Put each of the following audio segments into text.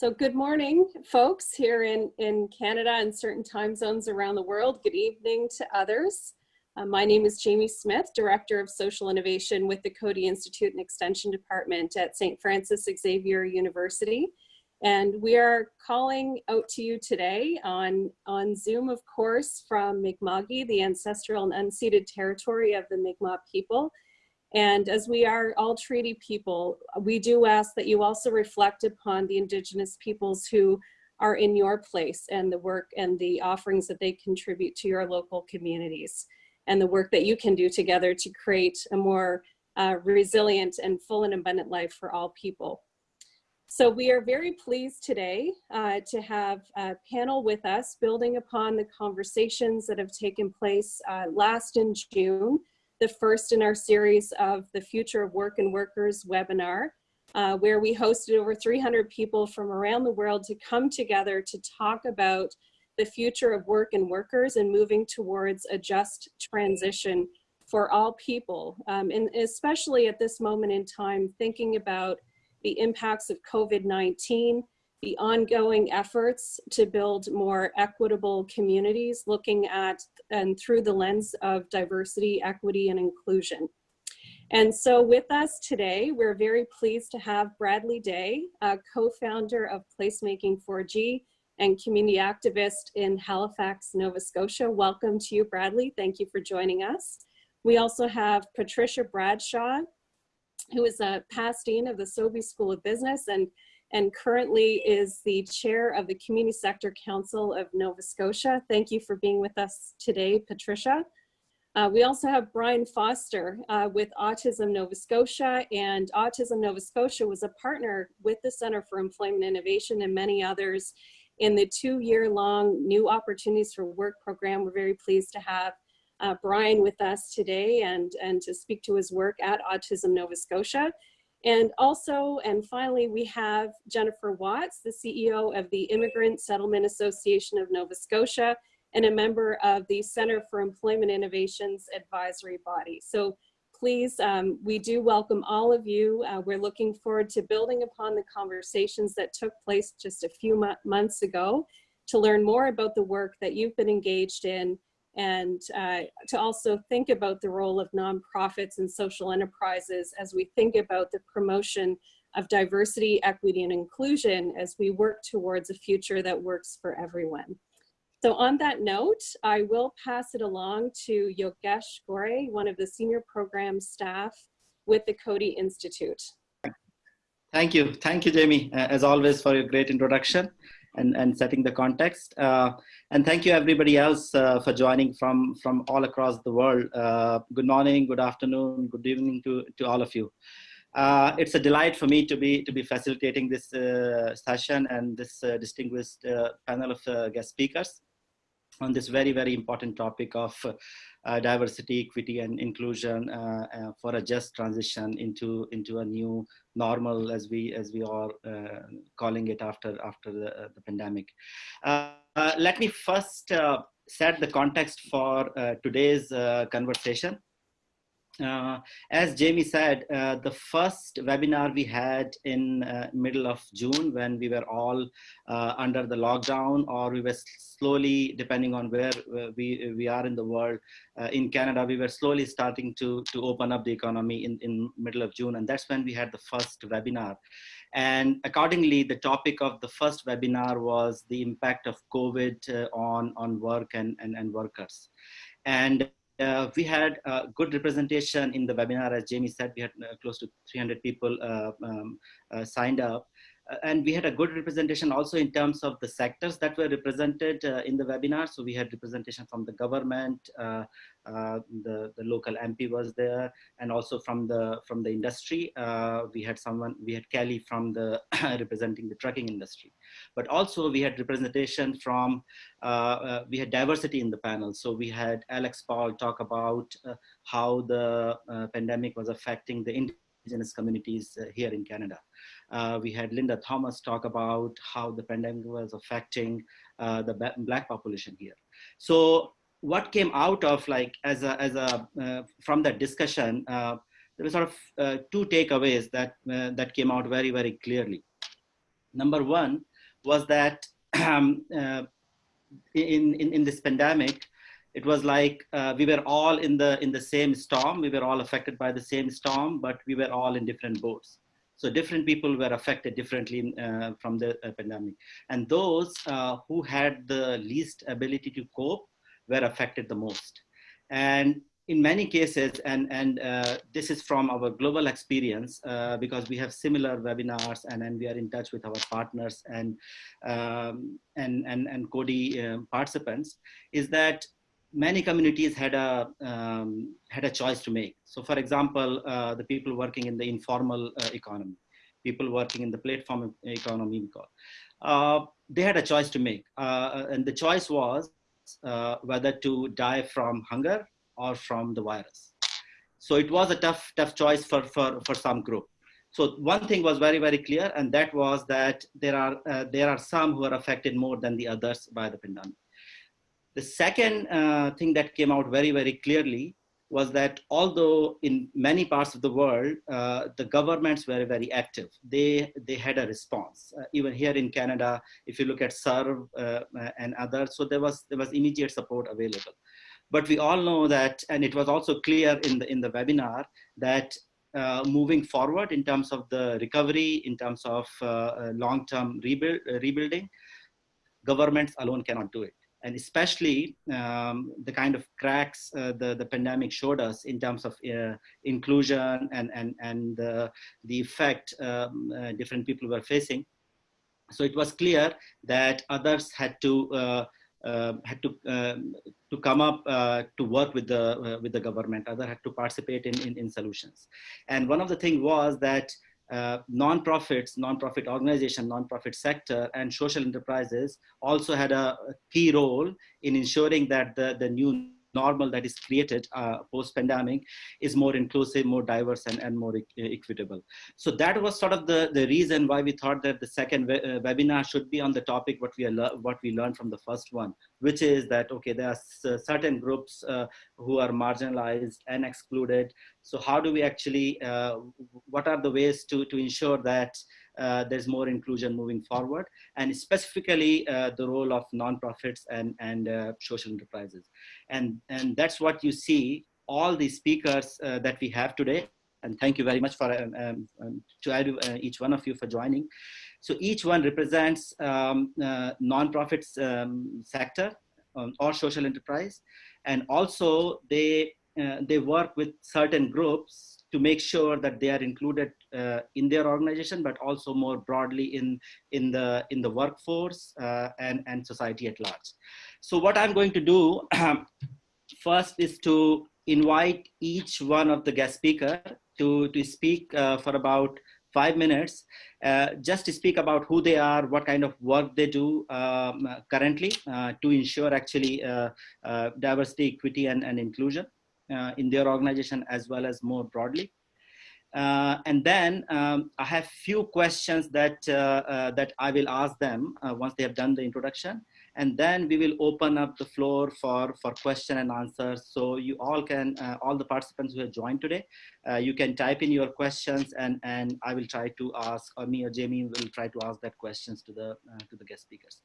So good morning, folks here in, in Canada and certain time zones around the world. Good evening to others. Uh, my name is Jamie Smith, Director of Social Innovation with the Coady Institute and Extension Department at St. Francis Xavier University. And we are calling out to you today on, on Zoom, of course, from Mi'kma'ki, the ancestral and unceded territory of the Mi'kmaq people. And as we are all treaty people, we do ask that you also reflect upon the Indigenous peoples who are in your place and the work and the offerings that they contribute to your local communities and the work that you can do together to create a more uh, resilient and full and abundant life for all people. So we are very pleased today uh, to have a panel with us building upon the conversations that have taken place uh, last in June the first in our series of the Future of Work and Workers webinar, uh, where we hosted over 300 people from around the world to come together to talk about the future of work and workers and moving towards a just transition for all people. Um, and especially at this moment in time, thinking about the impacts of COVID-19 the ongoing efforts to build more equitable communities, looking at and through the lens of diversity, equity, and inclusion. And so with us today, we're very pleased to have Bradley Daye, co-founder of Placemaking 4G and community activist in Halifax, Nova Scotia. Welcome to you, Bradley. Thank you for joining us. We also have Patricia Bradshaw, who is a past dean of the Sobey School of Business and and currently is the chair of the Community Sector Council of Nova Scotia. Thank you for being with us today, Patricia. Uh, we also have Brian Foster uh, with Autism Nova Scotia and Autism Nova Scotia was a partner with the Center for Employment Innovation and many others in the two-year long New Opportunities for Work program. We're very pleased to have uh, Brian with us today and, and to speak to his work at Autism Nova Scotia. And also, and finally, we have Jennifer Watts, the CEO of the Immigrant Settlement Association of Nova Scotia and a member of the Center for Employment Innovations advisory body. So please, um, we do welcome all of you. Uh, we're looking forward to building upon the conversations that took place just a few months ago to learn more about the work that you've been engaged in and uh, to also think about the role of nonprofits and social enterprises as we think about the promotion of diversity, equity, and inclusion as we work towards a future that works for everyone. So on that note, I will pass it along to Yogesh Gore, one of the senior program staff with the Coady Institute. Thank you. Thank you, Jamie, as always, for your great introduction and, and setting the context. Uh, and thank you everybody else uh, for joining from, from all across the world. Uh, good morning, good afternoon, good evening to, to all of you. Uh, it's a delight for me to be to be facilitating this uh, session and this uh, distinguished panel of guest speakers on this very, very important topic of uh, diversity, equity, and inclusion uh, uh, for a just transition into into a new normal, as we as we are uh, calling it after after the, uh, the pandemic. Uh, let me first set the context for today's conversation. Uh, as Jamie said, uh, the first webinar we had in uh, middle of June when we were all uh, under the lockdown or we were slowly, depending on where we, we are in the world, uh, in Canada, we were slowly starting to, to open up the economy in, in middle of June. And that's when we had the first webinar. And accordingly, the topic of the first webinar was the impact of COVID on, on work and, and, and workers. And uh, we had a good representation in the webinar. As Jamie said, we had uh, close to 300 people uh, um, uh, signed up. Uh, and we had a good representation also in terms of the sectors that were represented uh, in the webinar. So we had representation from the government, uh, uh the, the local MP was there, and also from the from the industry. Uh, we had someone, we had Kelly from the representing the trucking industry. But also we had representation from, uh, we had diversity in the panel. So we had Alex Paul talk about how the pandemic was affecting the indigenous communities here in Canada. Uh, we had Linda Thomas talk about how the pandemic was affecting uh, the black population here. So what came out of like as a, as a uh, from that discussion, uh, there were sort of uh, two takeaways that, uh, that came out very, very clearly. Number one, was that um, uh, in, in, in this pandemic, it was like uh, we were all in the in the same storm. We were all affected by the same storm, but we were all in different boats. So different people were affected differently uh, from the uh, pandemic. And those uh, who had the least ability to cope were affected the most. And in many cases, and, and uh, this is from our global experience, uh, because we have similar webinars and, and we are in touch with our partners and, um, and, and, and Coady uh, participants, is that many communities had a, um, had a choice to make. So for example, uh, the people working in the informal uh, economy, people working in the platform economy, uh, they had a choice to make. and the choice was whether to die from hunger or from the virus. So it was a tough, tough choice for, for, for some group. So one thing was very, very clear, and that was that there are, uh, there are some who are affected more than the others by the pandemic. The second uh, thing that came out very, very clearly was that although in many parts of the world, uh, the governments were very active, they, they had a response. Uh, even here in Canada, if you look at CERB uh, and others, so there was, there was immediate support available. But we all know that, and it was also clear in the, in the webinar, that uh, moving forward in terms of the recovery, in terms of uh, long-term rebuild, uh, rebuilding, governments alone cannot do it. And especially um, the kind of cracks uh, the, the pandemic showed us in terms of inclusion and, and, and the effect um, different people were facing. So it was clear that others had to uh, had to um, to come up uh, to work with the uh, with the government. Other had to participate in, in, in solutions. And one of the things was that uh, non-profits, non-profit organization, non-profit sector, and social enterprises also had a key role in ensuring that the, the new normal that is created uh, post-pandemic is more inclusive, more diverse, and, and more e equitable. So that was sort of the, the reason why we thought that the second we uh, webinar should be on the topic what we, what we learned from the first one, which is that, okay, there are certain groups uh, who are marginalized and excluded. So how do we actually, uh, what are the ways to, to ensure that there's more inclusion moving forward, and specifically uh, the role of nonprofits and, and uh, social enterprises. And, and that's what you see all the speakers uh, that we have today. And thank you very much for um, um, um to uh, each one of you for joining. So each one represents um, nonprofits um, sector um, or social enterprise. And also they, they work with certain groups to make sure that they are included uh, in their organization, but also more broadly in, in, the, in the workforce uh, and, and society at large. So what I'm going to do first is to invite each one of the guest speaker to, to speak uh, for about five minutes, uh, just to speak about who they are, what kind of work they do um, currently uh, to ensure actually uh, diversity, equity, and, and inclusion. Uh, in their organization as well as more broadly. Uh, and then um, I have few questions that uh, uh, that I will ask them uh, once they have done the introduction, and then we will open up the floor for for question and answers. So you all can, uh, all the participants who have joined today, you can type in your questions, and and I will try to ask, or me or Jamie will try to ask that questions to the to the guest speakers.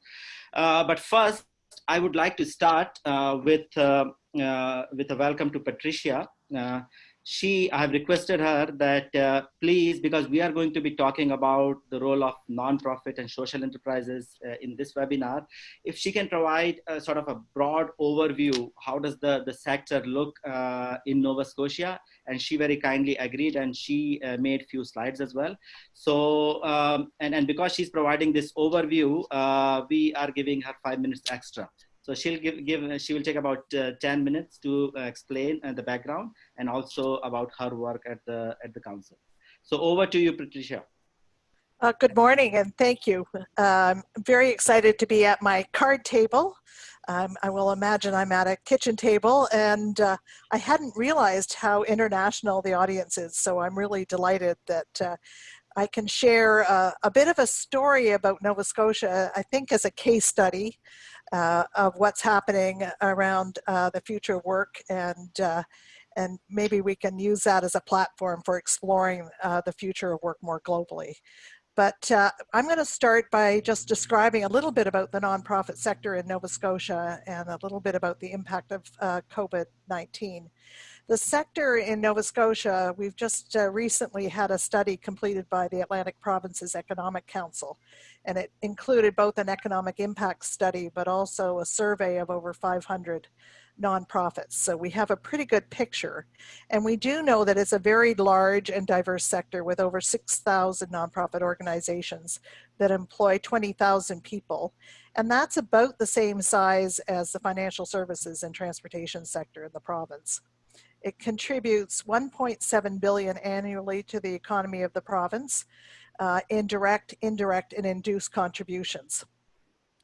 but first, I would like to start uh, with uh, uh, with a welcome to Patricia. Uh, Uh, she, I have requested her that uh, please, because we are going to be talking about the role of nonprofit and social enterprises uh, in this webinar, if she can provide a sort of a broad overview, how does the, the sector look uh, in Nova Scotia? And she very kindly agreed and she uh, made few slides as well. So, um, and, and because she's providing this overview, we are giving her five minutes extra. So she'll give, give she will take about uh, 10 minutes to uh, explain uh, the background and also about her work at the, at the council. So over to you, Patricia. Uh, good morning and thank you. I'm very excited to be at my card table. Um, I will imagine I'm at a kitchen table and uh, I hadn't realized how international the audience is. So I'm really delighted that I can share a bit of a story about Nova Scotia, I think as a case study uh, of what's happening around uh, the future of work and uh, and maybe we can use that as a platform for exploring uh, the future of work more globally. But uh, I'm going to start by just describing a little bit about the nonprofit sector in Nova Scotia and a little bit about the impact of uh, COVID-19. The sector in Nova Scotia, we've just uh, recently had a study completed by the Atlantic Provinces Economic Council, and it included both an economic impact study, but also a survey of over 500 nonprofits. So we have a pretty good picture. And we do know that it's a very large and diverse sector with over 6,000 nonprofit organizations that employ 20,000 people. And that's about the same size as the financial services and transportation sector in the province. It contributes 1.7 billion annually to the economy of the province uh, in direct, indirect, and induced contributions.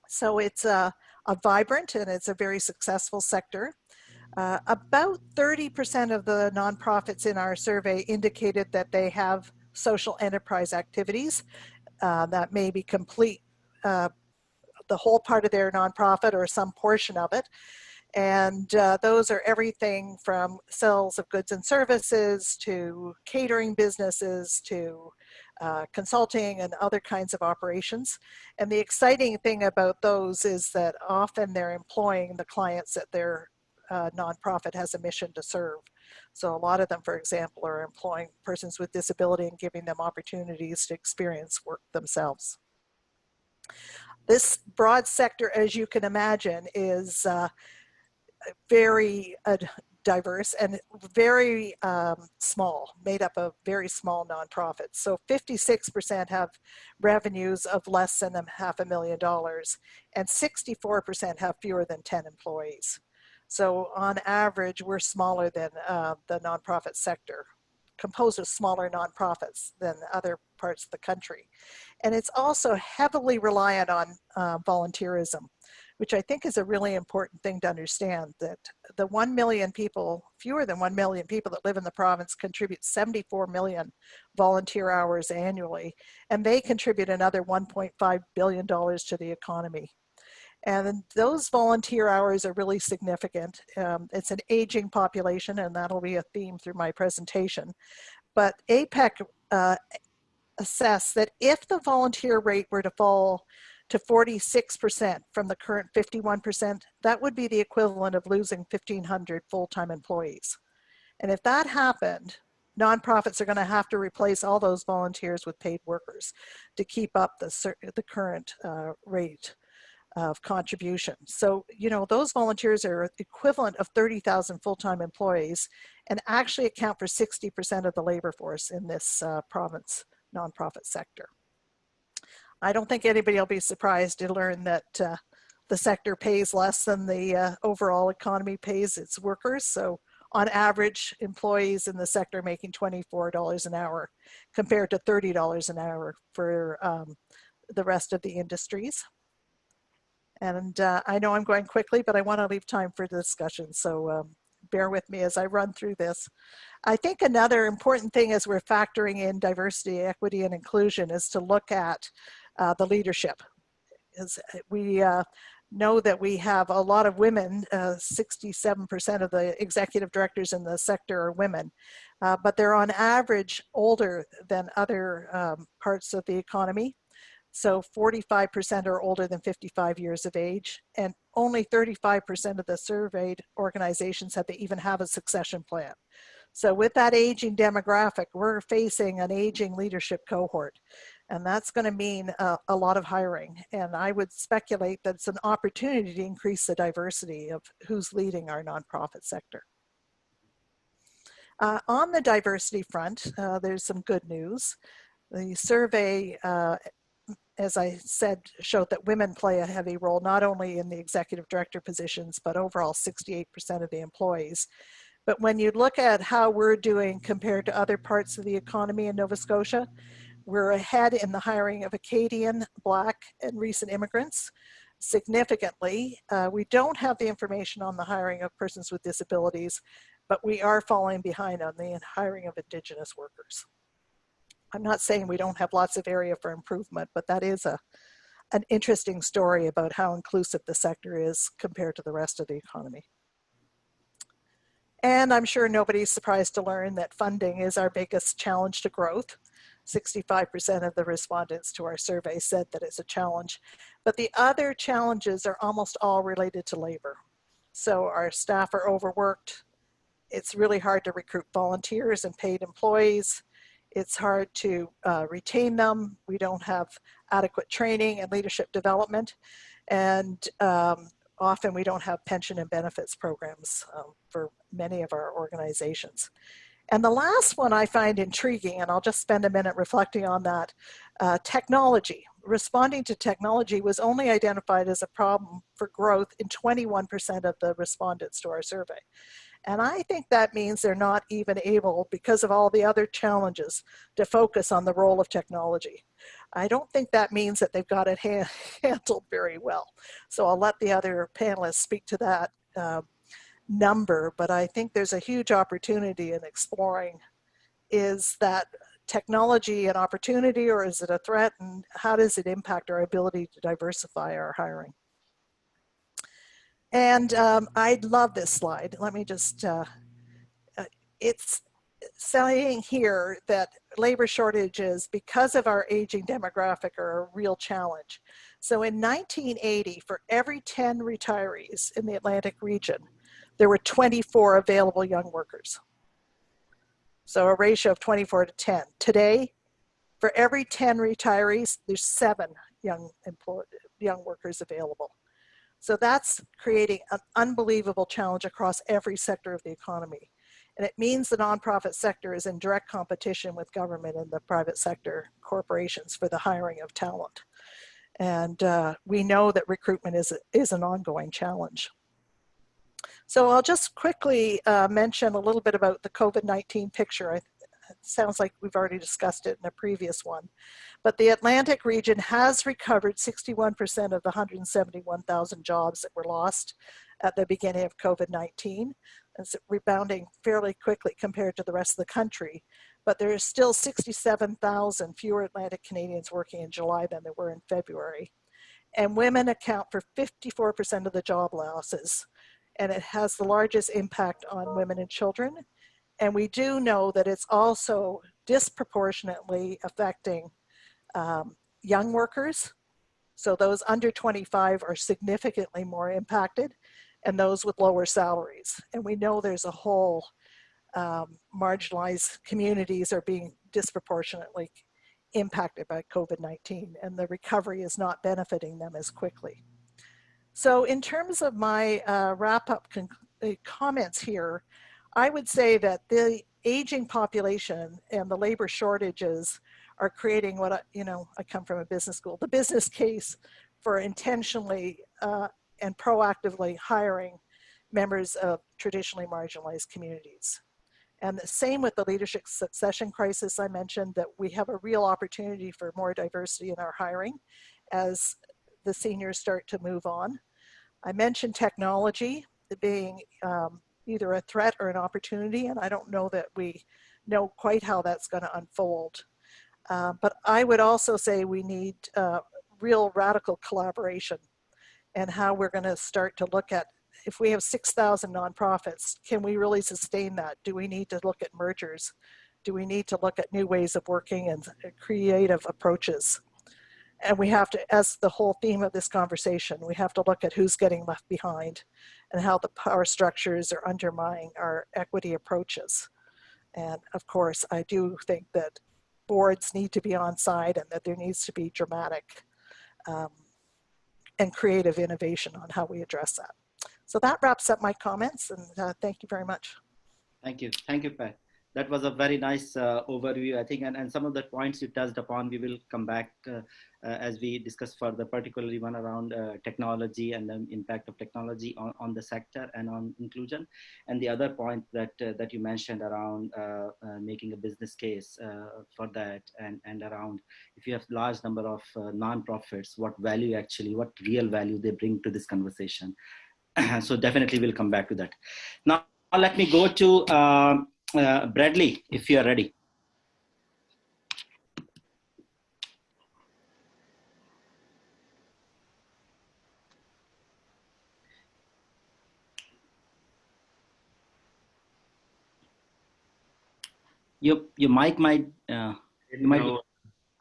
So it's a, a vibrant and it's a very successful sector. Uh, about 30% of the nonprofits in our survey indicated that they have social enterprise activities uh, that may be complete uh, the whole part of their nonprofit or some portion of it. And uh, those are everything from sales of goods and services to catering businesses to uh, consulting and other kinds of operations. And the exciting thing about those is that often they're employing the clients that their uh, nonprofit has a mission to serve. So a lot of them, for example, are employing persons with disability and giving them opportunities to experience work themselves. This broad sector, as you can imagine, is uh, very uh, diverse and very um, small, made up of very small nonprofits. So 56% have revenues of less than a half a million dollars and 64% have fewer than 10 employees. So on average, we're smaller than uh, the nonprofit sector, composed of smaller nonprofits than other parts of the country. And it's also heavily reliant on uh, volunteerism which I think is a really important thing to understand that the 1 million people, fewer than 1 million people that live in the province contribute 74 million volunteer hours annually, and they contribute another $1.5 billion to the economy. And those volunteer hours are really significant. Um, it's an aging population, and that'll be a theme through my presentation. But APEC uh, assess that if the volunteer rate were to fall to 46% from the current 51%, that would be the equivalent of losing 1,500 full-time employees. And if that happened, nonprofits are gonna have to replace all those volunteers with paid workers to keep up the, the current uh, rate of contribution. So, you know, those volunteers are equivalent of 30,000 full-time employees and actually account for 60% of the labor force in this uh, province nonprofit sector. I don't think anybody will be surprised to learn that uh, the sector pays less than the uh, overall economy pays its workers. So on average, employees in the sector making $24 an hour compared to $30 an hour for um, the rest of the industries. And uh, I know I'm going quickly, but I want to leave time for discussion. So um, bear with me as I run through this. I think another important thing as we're factoring in diversity, equity, and inclusion is to look at uh, the leadership. As we uh, know that we have a lot of women, 67% uh, of the executive directors in the sector are women, uh, but they're on average older than other um, parts of the economy. So 45% are older than 55 years of age, and only 35% of the surveyed organizations said they even have a succession plan. So with that aging demographic, we're facing an aging leadership cohort. And that's going to mean uh, a lot of hiring. And I would speculate that it's an opportunity to increase the diversity of who's leading our nonprofit sector. Uh, on the diversity front, uh, there's some good news. The survey, uh, as I said, showed that women play a heavy role, not only in the executive director positions, but overall 68% of the employees. But when you look at how we're doing compared to other parts of the economy in Nova Scotia, we're ahead in the hiring of Acadian, Black, and recent immigrants significantly. Uh, we don't have the information on the hiring of persons with disabilities, but we are falling behind on the hiring of Indigenous workers. I'm not saying we don't have lots of area for improvement, but that is a, an interesting story about how inclusive the sector is compared to the rest of the economy. And I'm sure nobody's surprised to learn that funding is our biggest challenge to growth. 65% of the respondents to our survey said that it's a challenge. But the other challenges are almost all related to labor. So our staff are overworked. It's really hard to recruit volunteers and paid employees. It's hard to uh, retain them. We don't have adequate training and leadership development. And um, often we don't have pension and benefits programs um, for many of our organizations. And the last one I find intriguing, and I'll just spend a minute reflecting on that, uh, technology. Responding to technology was only identified as a problem for growth in 21% of the respondents to our survey. And I think that means they're not even able, because of all the other challenges, to focus on the role of technology. I don't think that means that they've got it ha handled very well. So I'll let the other panelists speak to that uh, number, but I think there's a huge opportunity in exploring is that technology an opportunity or is it a threat and how does it impact our ability to diversify our hiring? And um, I love this slide. Let me just, uh, uh, it's saying here that labor shortages because of our aging demographic are a real challenge. So in 1980, for every 10 retirees in the Atlantic region, there were 24 available young workers. So a ratio of 24 to 10. Today, for every 10 retirees, there's seven young, young workers available. So that's creating an unbelievable challenge across every sector of the economy. And it means the nonprofit sector is in direct competition with government and the private sector corporations for the hiring of talent. And uh, we know that recruitment is, is an ongoing challenge. So I'll just quickly uh, mention a little bit about the COVID-19 picture. It sounds like we've already discussed it in a previous one. But the Atlantic region has recovered 61% of the 171,000 jobs that were lost at the beginning of COVID-19. It's rebounding fairly quickly compared to the rest of the country. But there is still 67,000 fewer Atlantic Canadians working in July than there were in February. And women account for 54% of the job losses. And it has the largest impact on women and children. And we do know that it's also disproportionately affecting um, young workers. So those under 25 are significantly more impacted and those with lower salaries. And we know there's a whole um, marginalized communities are being disproportionately impacted by COVID-19 and the recovery is not benefiting them as quickly. So in terms of my uh, wrap up uh, comments here, I would say that the aging population and the labor shortages are creating what I, you know, I come from a business school, the business case for intentionally uh, and proactively hiring members of traditionally marginalized communities. And the same with the leadership succession crisis I mentioned that we have a real opportunity for more diversity in our hiring as the seniors start to move on. I mentioned technology being um, either a threat or an opportunity, and I don't know that we know quite how that's going to unfold. Uh, but I would also say we need uh, real radical collaboration and how we're going to start to look at if we have 6,000 nonprofits, can we really sustain that? Do we need to look at mergers? Do we need to look at new ways of working and creative approaches? And we have to, as the whole theme of this conversation, we have to look at who's getting left behind and how the power structures are undermining our equity approaches. And of course, I do think that boards need to be on side and that there needs to be dramatic um, and creative innovation on how we address that. So that wraps up my comments and uh, thank you very much. Thank you. Thank you, Pat that was a very nice uh, overview, I think, and, and some of the points you touched upon, we will come back uh, uh, as we discuss further, particularly one around uh, technology and the impact of technology on, on the sector and on inclusion. And the other point that, uh, that you mentioned around uh, making a business case for that and, and around if you have large number of nonprofits, what value actually, what real value they bring to this conversation. so definitely we'll come back to that. Now, let me go to uh, Bradley, if you are ready. Your, your mic might, uh... Might be-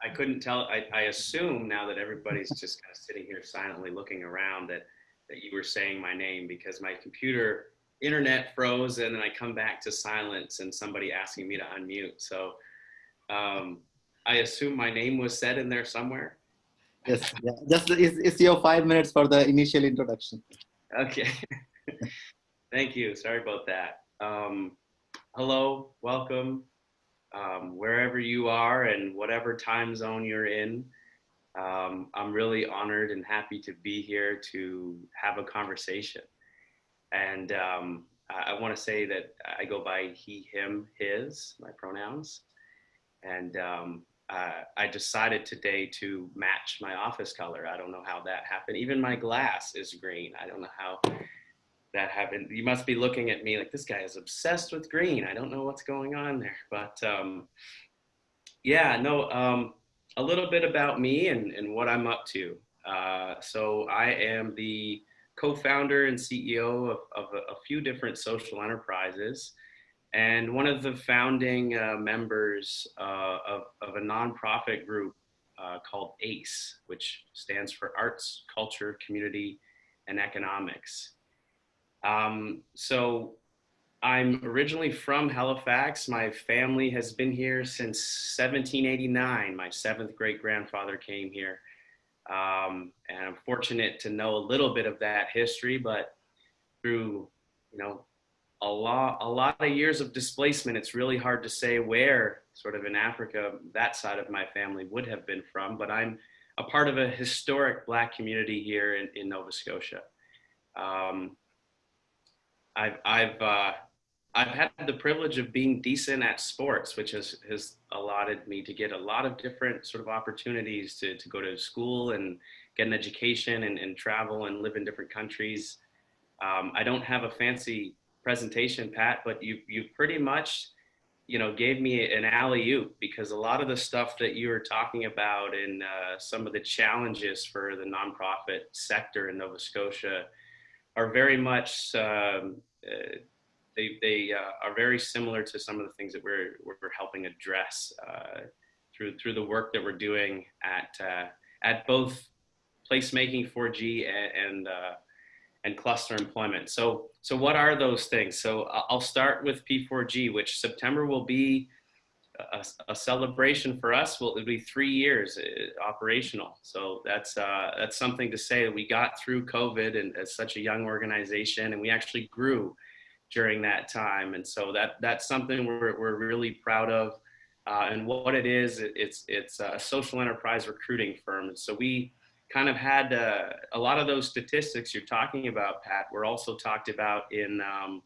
I couldn't tell. I, I assume now that everybody's just kind of sitting here silently looking around that, that you were saying my name because my computer internet froze and then I come back to silence and somebody asking me to unmute. So um, I assume my name was said in there somewhere. Yes, yeah. Just it's, it's your five minutes for the initial introduction. Okay. Thank you. Sorry about that. Um, hello, welcome, um, wherever you are and whatever time zone you're in. Um, I'm really honored and happy to be here to have a conversation. And um, I, want to say that I go by he, him, his, my pronouns. And um, uh, I decided today to match my office color. I don't know how that happened. Even my glass is green. I don't know how that happened. You must be looking at me like this guy is obsessed with green. I don't know what's going on there, but um, yeah, no. Um, a little bit about me and, and what I'm up to. Uh, so I am the co-founder and CEO of, of a, a few different social enterprises and one of the founding uh, members uh, of, of a nonprofit group uh, called ACE, which stands for Arts, Culture, Community, and Economics. Um, so I'm originally from Halifax. My family has been here since 1789. My seventh great grandfather came here. Um, and I'm fortunate to know a little bit of that history, but through, you know, a lot a lot of years of displacement it's really hard to say where sort of in africa that side of my family would have been from but i'm a part of a historic black community here in, in nova scotia. Um, i've i've uh, i've had the privilege of being decent at sports which has has allotted me to get a lot of different sort of opportunities to, to go to school and get an education and, and travel and live in different countries. Um, i don't have a fancy presentation, Pat, but you you pretty much, you know, gave me an alley oop because a lot of the stuff that you were talking about and uh, some of the challenges for the nonprofit sector in Nova Scotia are very much um, uh, they they uh, are very similar to some of the things that we're we're helping address uh, through through the work that we're doing at uh, at both placemaking 4G and, and uh, and cluster employment. So, so what are those things? So I'll start with P4G, which September will be a, a celebration for us. Will it'll be three years uh, operational. So that's uh, that's something to say that we got through COVID and as such a young organization, and we actually grew during that time. And so that that's something we're we're really proud of. Uh, and what it is, it's it's a social enterprise recruiting firm. So we kind of had uh, a lot of those statistics you're talking about, Pat, were also talked about in um,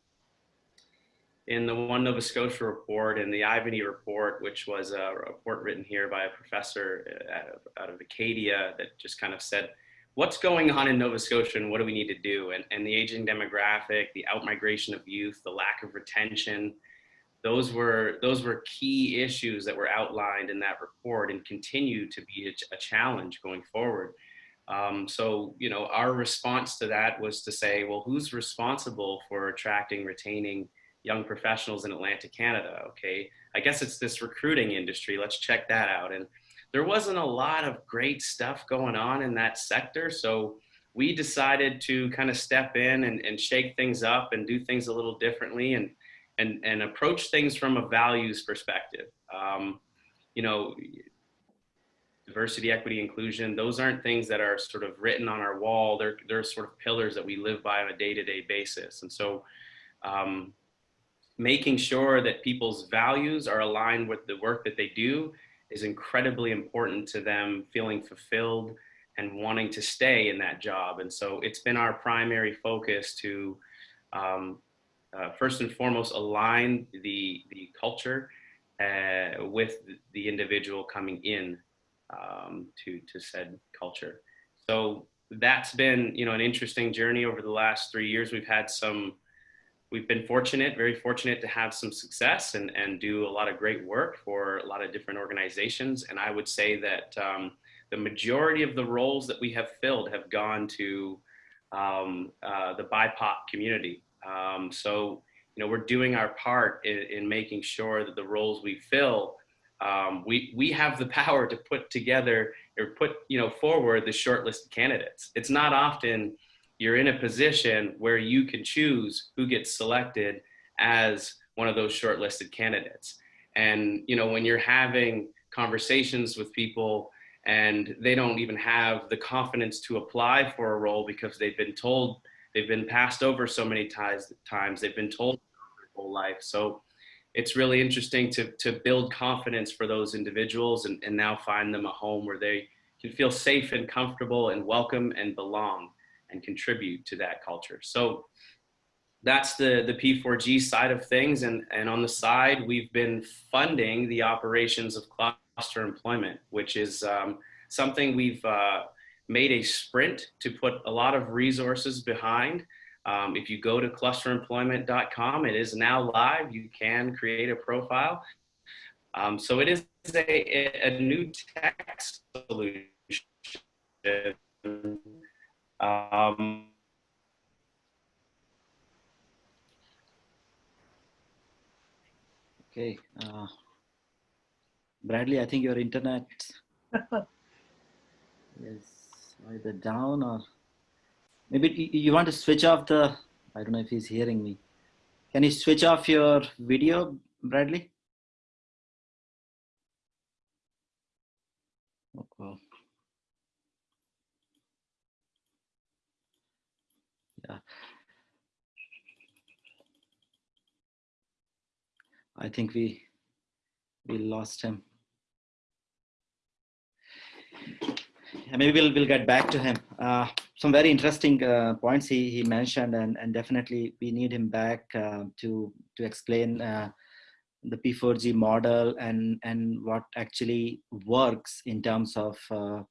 in the One Nova Scotia report and the Ivany report, which was a report written here by a professor uh, out of, out of Acadia that just kind of said, what's going on in Nova Scotia and what do we need to do? And, and the aging demographic, the outmigration of youth, the lack of retention, those were those were key issues that were outlined in that report and continue to be a, a challenge going forward. Um, so, you know, our response to that was to say, well, who's responsible for attracting, retaining young professionals in Atlantic Canada? Okay, I guess it's this recruiting industry. Let's check that out. And there wasn't a lot of great stuff going on in that sector. So we decided to kind of step in and, and shake things up and do things a little differently and, and, and approach things from a values perspective. Um, you know, diversity, equity, inclusion, those aren't things that are sort of written on our wall. They're, they're sort of pillars that we live by on a day-to-day -day basis. And so um, making sure that people's values are aligned with the work that they do is incredibly important to them feeling fulfilled and wanting to stay in that job. And so it's been our primary focus to um, uh, first and foremost align the, the culture uh, with the individual coming in um, to, to said culture. So that's been, you know, an interesting journey over the last three years. We've had some, we've been fortunate, very fortunate to have some success and, and do a lot of great work for a lot of different organizations. And I would say that um, the majority of the roles that we have filled have gone to um, uh, the BIPOC community. Um, so, you know, we're doing our part in, in making sure that the roles we fill um, we we have the power to put together or put you know forward the shortlisted candidates. It's not often you're in a position where you can choose who gets selected as one of those shortlisted candidates. And you know when you're having conversations with people and they don't even have the confidence to apply for a role because they've been told they've been passed over so many times they've been told their whole life so it's really interesting to, to build confidence for those individuals and, and now find them a home where they can feel safe and comfortable and welcome and belong and contribute to that culture. So that's the, the P4G side of things. And, and on the side, we've been funding the operations of cluster employment, which is um, something we've uh, made a sprint to put a lot of resources behind. Um, if you go to clusteremployment.com, it is now live. You can create a profile. Um, so it is a, a new tech solution. Um, okay. Uh, Bradley, I think your internet is either down or Maybe you want to switch off the, I don't know if he's hearing me. Can you switch off your video, Bradley? Okay. Yeah. I think we we lost him. Maybe we'll we'll get back to him. Uh, some very interesting uh, points he, he mentioned and, and definitely we need him back uh, to to explain uh, the P4G model and and what actually works in terms of uh,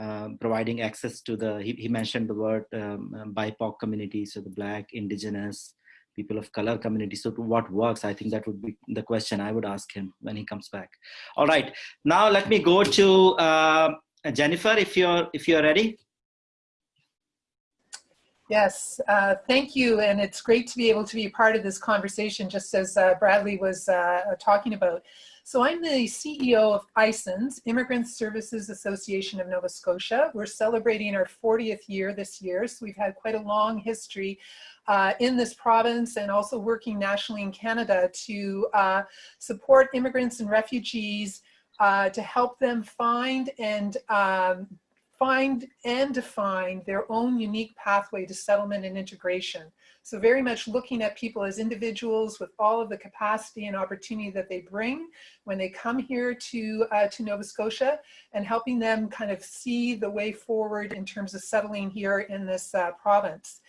uh, providing access to the he, he mentioned the word um BIPOC community so the black indigenous people of color community so what works i think that would be the question i would ask him when he comes back all right now let me go to uh, jennifer if you're if you're ready Yes, uh, thank you. And it's great to be able to be part of this conversation, just as uh, Bradley was uh, talking about. So I'm the CEO of ISANS, Immigrant Services Association of Nova Scotia. We're celebrating our 40th year this year, so we've had quite a long history uh, in this province and also working nationally in Canada to uh, support immigrants and refugees uh, to help them find and um, find and define their own unique pathway to settlement and integration. So very much looking at people as individuals with all of the capacity and opportunity that they bring when they come here to, uh, to Nova Scotia and helping them kind of see the way forward in terms of settling here in this uh, province.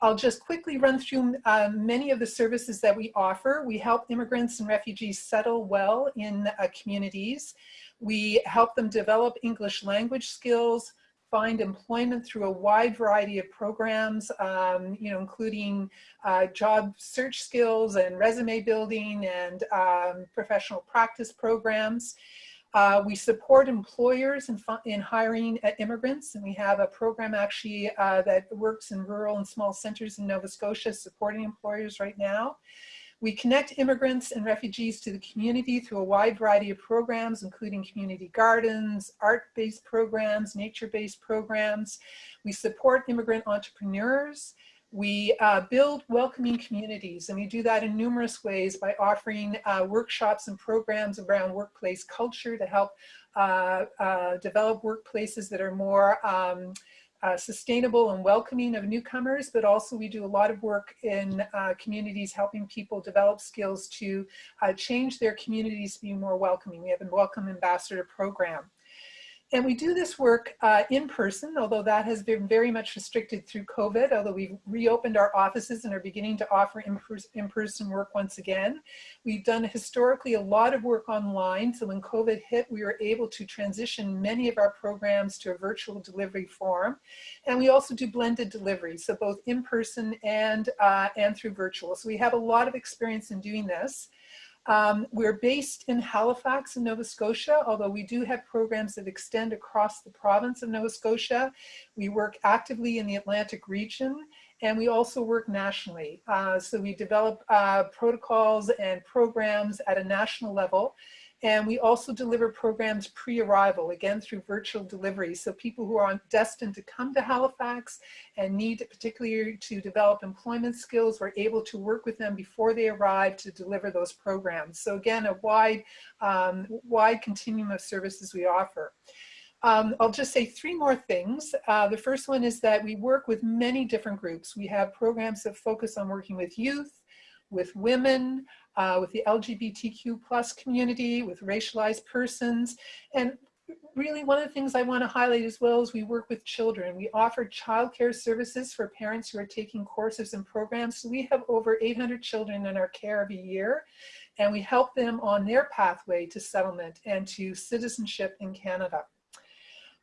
I'll just quickly run through uh, many of the services that we offer. We help immigrants and refugees settle well in uh, communities. We help them develop English language skills, find employment through a wide variety of programs, um, you know, including uh, job search skills and resume building and um, professional practice programs. Uh, we support employers in, in hiring immigrants, and we have a program actually uh, that works in rural and small centers in Nova Scotia supporting employers right now. We connect immigrants and refugees to the community through a wide variety of programs, including community gardens, art-based programs, nature-based programs. We support immigrant entrepreneurs. We uh, build welcoming communities, and we do that in numerous ways by offering uh, workshops and programs around workplace culture to help uh, uh develop workplaces that are more um, uh, sustainable and welcoming of newcomers, but also we do a lot of work in uh, communities helping people develop skills to uh, change their communities to be more welcoming. We have a Welcome Ambassador program. And we do this work uh, in person, although that has been very much restricted through COVID, although we've reopened our offices and are beginning to offer in-person work once again. We've done historically a lot of work online, so when COVID hit, we were able to transition many of our programs to a virtual delivery form. And we also do blended delivery, so both in-person and, uh, and through virtual. So we have a lot of experience in doing this. Um, we're based in Halifax in Nova Scotia, although we do have programs that extend across the province of Nova Scotia. We work actively in the Atlantic region and we also work nationally. Uh, so we develop uh, protocols and programs at a national level And we also deliver programs pre-arrival, again through virtual delivery. So people who are destined to come to Halifax and need particularly to develop employment skills, we're able to work with them before they arrive to deliver those programs. So again, a wide, um, wide continuum of services we offer. Um, I'll just say three more things. Uh, the first one is that we work with many different groups. We have programs that focus on working with youth, with women, uh, with the LGBTQ plus community, with racialized persons. And really one of the things I want to highlight as well is we work with children. We offer childcare services for parents who are taking courses and programs. So we have over 800 children in our care every year and we help them on their pathway to settlement and to citizenship in Canada.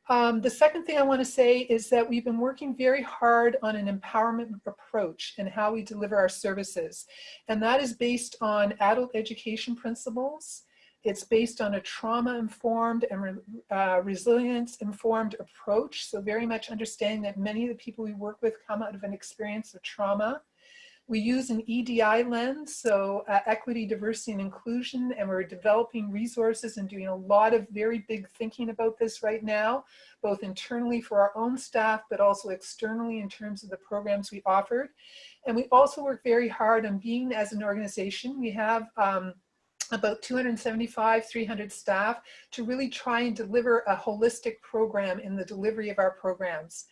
Um, the second thing I want to say is that we've been working very hard on an empowerment approach and how we deliver our services. And that is based on adult education principles. It's based on a trauma-informed and re uh, resilience-informed approach. So very much understanding that many of the people we work with come out of an experience of trauma. We use an EDI lens, so uh, equity, diversity, and inclusion, and we're developing resources and doing a lot of very big thinking about this right now, both internally for our own staff, but also externally in terms of the programs we offered. And we also work very hard on being as an organization. We have um, about 275, 300 staff to really try and deliver a holistic program in the delivery of our programs.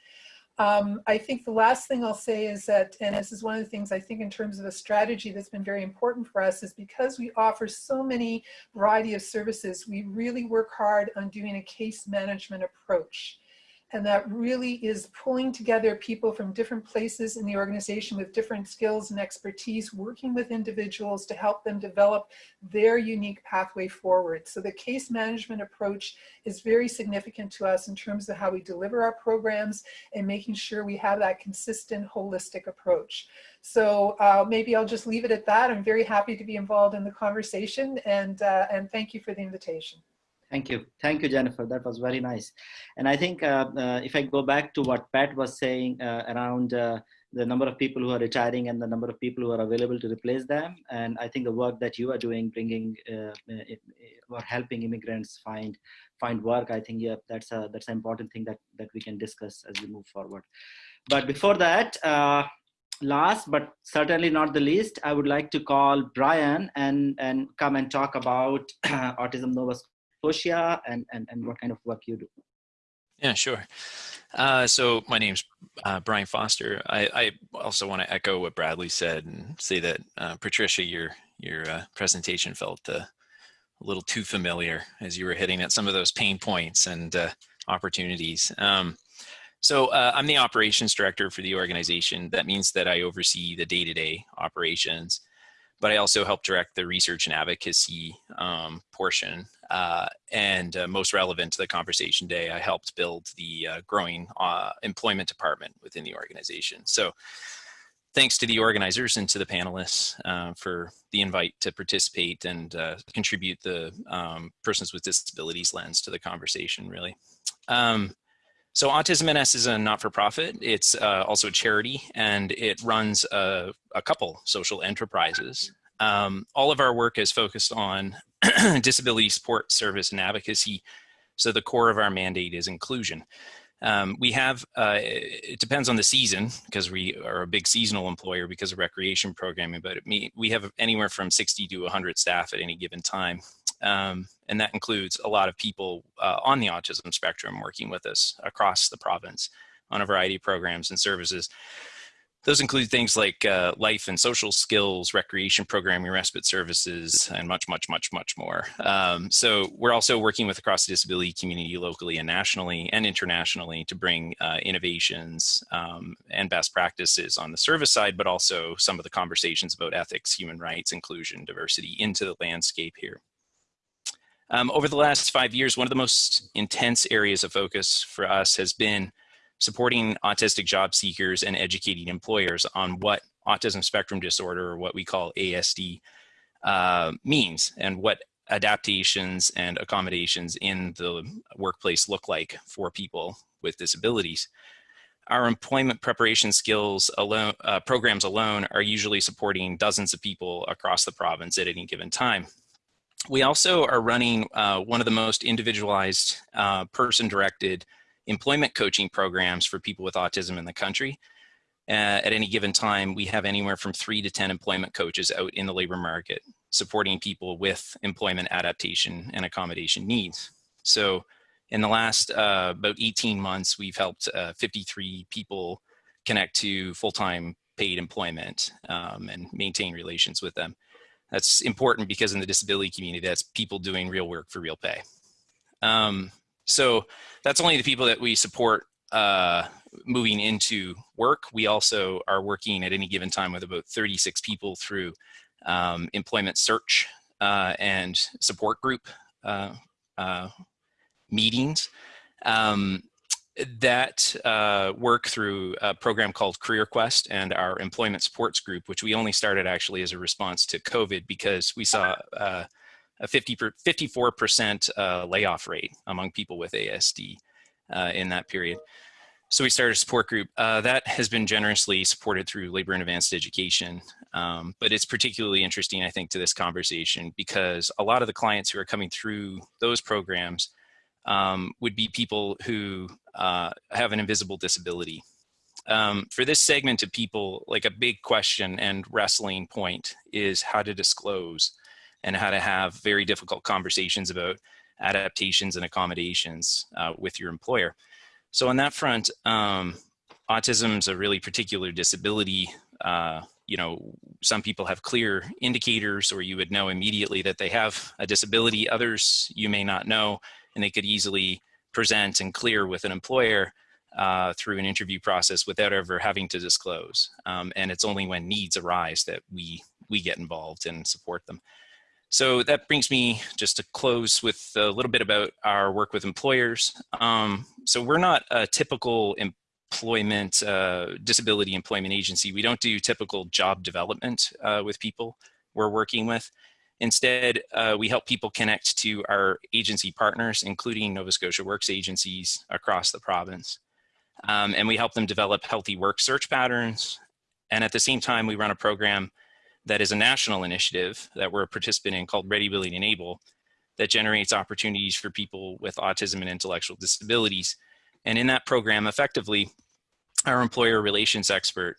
Um, I think the last thing I'll say is that, and this is one of the things I think in terms of a strategy that's been very important for us is because we offer so many variety of services, we really work hard on doing a case management approach. And that really is pulling together people from different places in the organization with different skills and expertise, working with individuals to help them develop their unique pathway forward. So the case management approach is very significant to us in terms of how we deliver our programs and making sure we have that consistent holistic approach. So uh, maybe I'll just leave it at that. I'm very happy to be involved in the conversation and, uh, and thank you for the invitation. Thank you. Thank you, Jennifer. That was very nice. And I think uh, uh, if I go back to what Pat was saying uh, around uh, the number of people who are retiring and the number of people who are available to replace them, and I think the work that you are doing, bringing uh, or helping immigrants find find work, I think yeah, that's a that's an important thing that that we can discuss as we move forward. But before that, uh, last but certainly not the least, I would like to call Brian and and come and talk about Autism Nova Scotia and, and, and what kind of work you do. Yeah, sure. Uh, so my name's uh, Brian Foster. I, I also want to echo what Bradley said and say that uh, Patricia, your your uh, presentation felt uh, a little too familiar as you were hitting at some of those pain points and uh, opportunities. Um, so I'm the operations director for the organization. That means that I oversee the day-to-day -day operations but I also help direct the research and advocacy um, portion. Uh, and uh, most relevant to the conversation today, I helped build the uh, growing uh, employment department within the organization. So thanks to the organizers and to the panelists uh, for the invite to participate and uh, contribute the um, persons with disabilities lens to the conversation, really. Um, so Autism NS is a not-for-profit. It's also a charity, and it runs a, a couple social enterprises. Um, all of our work is focused on disability support, service, and advocacy. So the core of our mandate is inclusion. Um, we have, uh, it depends on the season because we are a big seasonal employer because of recreation programming, but we have anywhere from 60 to 100 staff at any given time. Um, and that includes a lot of people uh, on the autism spectrum working with us across the province on a variety of programs and services. Those include things like uh, life and social skills, recreation programming, respite services, and much, much, much, much more. Um, so we're also working with across the disability community locally and nationally and internationally to bring uh, innovations um, and best practices on the service side, but also some of the conversations about ethics, human rights, inclusion, diversity into the landscape here. Um, over the last five years, one of the most intense areas of focus for us has been supporting autistic job seekers and educating employers on what autism spectrum disorder, or what we call ASD, uh, means and what adaptations and accommodations in the workplace look like for people with disabilities. Our employment preparation skills alone, uh, programs alone are usually supporting dozens of people across the province at any given time. we also are running uh, one of the most individualized uh, person-directed employment coaching programs for people with autism in the country. Uh, at any given time, we have anywhere from three to 10 employment coaches out in the labor market supporting people with employment adaptation and accommodation needs. So in the last uh, about 18 months, we've helped uh, 53 people connect to full-time paid employment um, and maintain relations with them. That's important because in the disability community, that's people doing real work for real pay. Um, so that's only the people that we support uh, moving into work. We also are working at any given time with about 36 people through um, employment search uh, and support group uh, uh meetings. Um, that uh, work through a program called Career Quest and our employment supports group, which we only started actually as a response to COVID because we saw uh, a 50 54% uh, layoff rate among people with ASD uh, in that period. So we started a support group uh, that has been generously supported through Labor and Advanced Education. Um, but it's particularly interesting, I think, to this conversation because a lot of the clients who are coming through those programs um, would be people who uh, have an invisible disability. Um, for this segment of people, like a big question and wrestling point is how to disclose and how to have very difficult conversations about adaptations and accommodations uh, with your employer. So on that front, um, autism is a really particular disability. Uh, you know, some people have clear indicators or you would know immediately that they have a disability. Others you may not know and they could easily present and clear with an employer uh, through an interview process without ever having to disclose. Um, and it's only when needs arise that we, we get involved and support them. So that brings me just to close with a little bit about our work with employers. Um, so we're not a typical employment, uh, disability employment agency. We don't do typical job development uh, with people we're working with. Instead, uh, we help people connect to our agency partners, including Nova Scotia Works agencies across the province. Um, and we help them develop healthy work search patterns. And at the same time, we run a program that is a national initiative that we're a participant in called Ready, Willing, and Able that generates opportunities for people with autism and intellectual disabilities. And in that program, effectively, our employer relations expert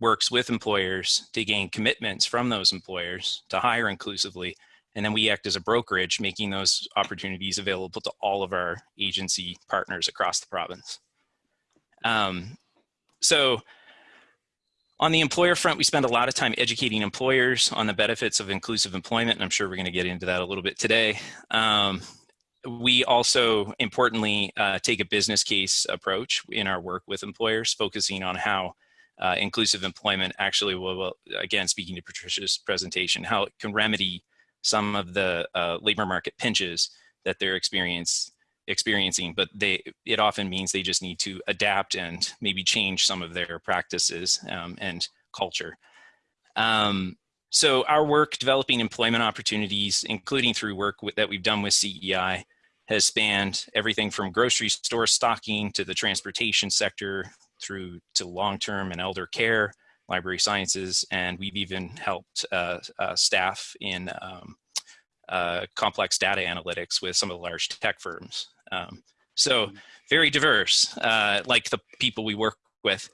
works with employers to gain commitments from those employers to hire inclusively. And then we act as a brokerage, making those opportunities available to all of our agency partners across the province. Um, so on the employer front, we spend a lot of time educating employers on the benefits of inclusive employment, and I'm sure we're going to get into that a little bit today. Um, we also, importantly, uh, take a business case approach in our work with employers, focusing on how uh, inclusive employment actually will, will, again, speaking to Patricia's presentation, how it can remedy some of the uh, labor market pinches that they're experience, experiencing, but they it often means they just need to adapt and maybe change some of their practices um, and culture. Um, so our work developing employment opportunities, including through work with, that we've done with CEI, has spanned everything from grocery store stocking to the transportation sector, through to long-term and elder care, library sciences, and we've even helped uh, uh, staff in um, uh, complex data analytics with some of the large tech firms. Um, so mm-hmm. very diverse, uh, like the people we work with.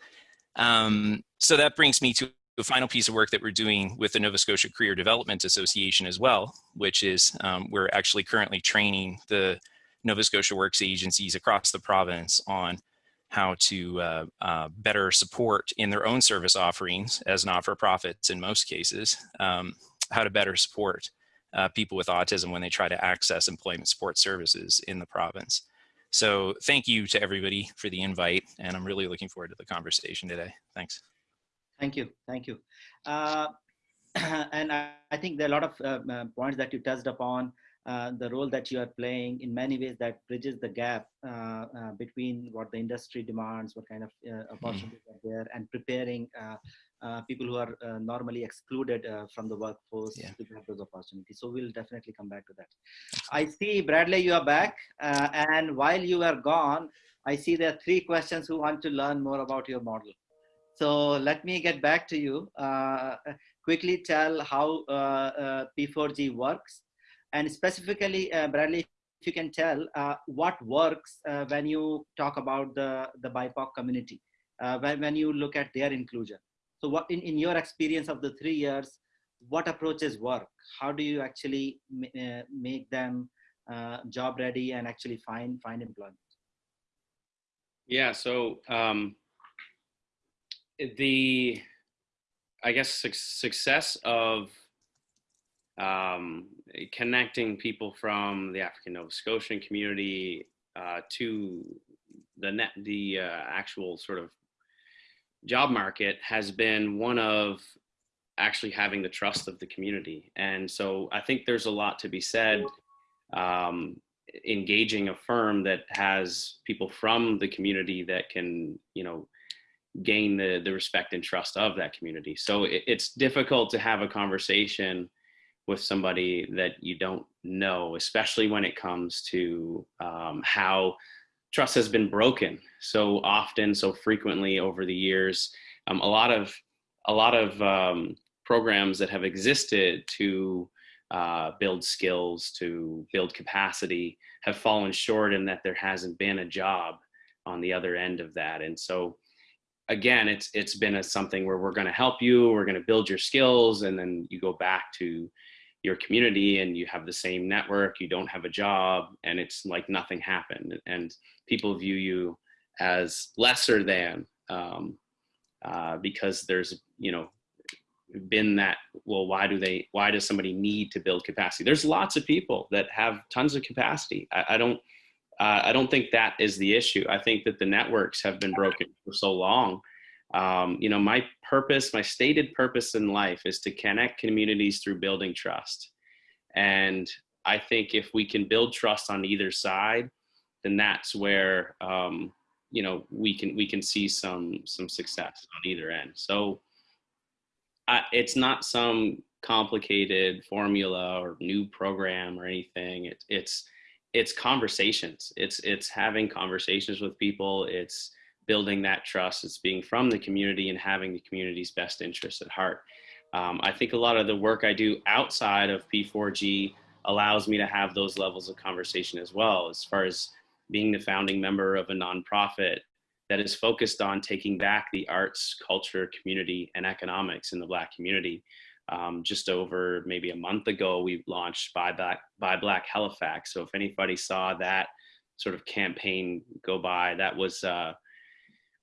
Um, so that brings me to the final piece of work that we're doing with the Nova Scotia Career Development Association as well, which is um, we're actually currently training the Nova Scotia Works agencies across the province on how to uh, uh, better support in their own service offerings as not-for-profits in most cases, um, how to better support uh, people with autism when they try to access employment support services in the province. So thank you to everybody for the invite, and I'm really looking forward to the conversation today. Thanks. Thank you. Thank you. Uh, and I, I, think there are a lot of uh, uh, points that you touched upon uh, the role that you are playing in many ways that bridges the gap uh, uh, between what the industry demands, what kind of uh, hmm. opportunities mm. are there, and preparing uh, uh, people who are normally excluded from the workforce yeah. to have those opportunities. So we'll definitely come back to that. I see, Bradley, you are back. and while you are gone, I see there are three questions who want to learn more about your model. So let me get back to you. quickly tell how P4G works And specifically, uh, Bradley, if you can tell uh, what works uh, when you talk about the, the BIPOC community, uh, when, when you look at their inclusion. So what in, in your experience of the three years, what approaches work? How do you actually uh, make them uh, job ready and actually find, find employment? Yeah, so um, the, I guess, su success of um, connecting people from the African Nova Scotian community uh, to the net, the uh, actual sort of job market has been one of actually having the trust of the community. And so I think there's a lot to be said um, engaging a firm that has people from the community that can, you know, gain the, the respect and trust of that community. So it, it's difficult to have a conversation with somebody that you don't know, especially when it comes to um, how trust has been broken so often, so frequently over the years. Um, a lot of a lot of um, programs that have existed to uh, build skills, to build capacity, have fallen short in that there hasn't been a job on the other end of that. And so, again, it's it's been a, something where we're going to help you, we're going to build your skills, and then you go back to your community and you have the same network, you don't have a job, and it's like nothing happened. And people view you as lesser than um, uh, because there's, you know, been that, well, why do they, why does somebody need to build capacity? There's lots of people that have tons of capacity. I, I don't, uh, I don't think that is the issue. I think that the networks have been broken for so long um, you know, my purpose, my stated purpose in life is to connect communities through building trust. And I think if we can build trust on either side, then that's where um, you know we can we can see some some success on either end. So I, it's not some complicated formula or new program or anything. It, it's it's conversations. It's it's having conversations with people. It's building that trust. It's being from the community and having the community's best interests at heart. Um, I think a lot of the work I do outside of P4G allows me to have those levels of conversation as well, as far as being the founding member of a nonprofit that is focused on taking back the arts, culture, community, and economics in the Black community. Um, just over maybe a month ago, we launched Buy Black, Buy Black Halifax. So if anybody saw that sort of campaign go by, that was uh,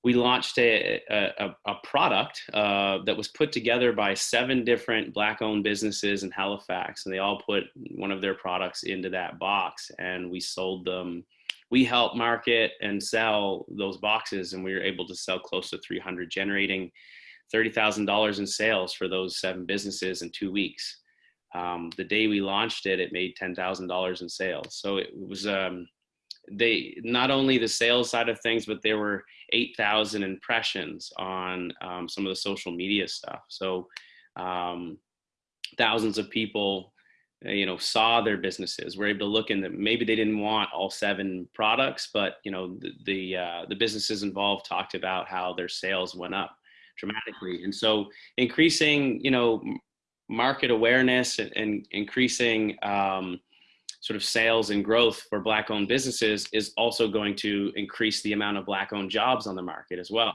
we launched a, a, a product uh, that was put together by seven different black owned businesses in Halifax and they all put one of their products into that box and we sold them. We helped market and sell those boxes and we were able to sell close to 300 generating $30,000 in sales for those seven businesses in two weeks. Um, the day we launched it, it made $10,000 in sales. So it was, um, they not only the sales side of things, but there were 8,000 impressions on um, some of the social media stuff. So um, thousands of people, uh, you know, saw their businesses, were able to look in them. Maybe they didn't want all seven products, but you know, the the, uh, the businesses involved talked about how their sales went up dramatically. And so increasing, you know, market awareness and, and increasing um, sort of sales and growth for black owned businesses is also going to increase the amount of black owned jobs on the market as well.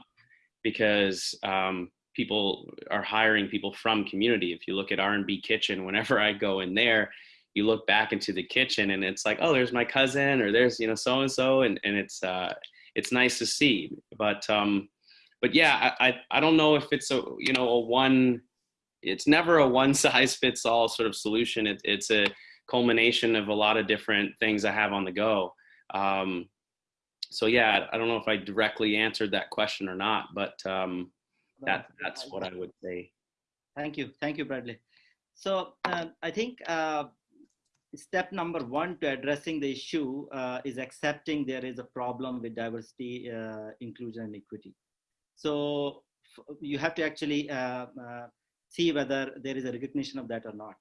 Because um, people are hiring people from community. If you look at r&b kitchen whenever i go in there you look back into the kitchen and it's like oh there's my cousin or there's you know so and so and and it's uh it's nice to see. But um but yeah i i, I don't know if it's a you know a one it's never a one size fits all sort of solution. It, it's a culmination of a lot of different things I have on the go. Um, so yeah, I don't know if I directly answered that question or not, but um, that that's what I would say. Thank you, thank you, Bradley. So uh, I think uh, step number one to addressing the issue uh, is accepting there is a problem with diversity, uh, inclusion, and equity. So you have to actually uh, uh, see whether there is a recognition of that or not.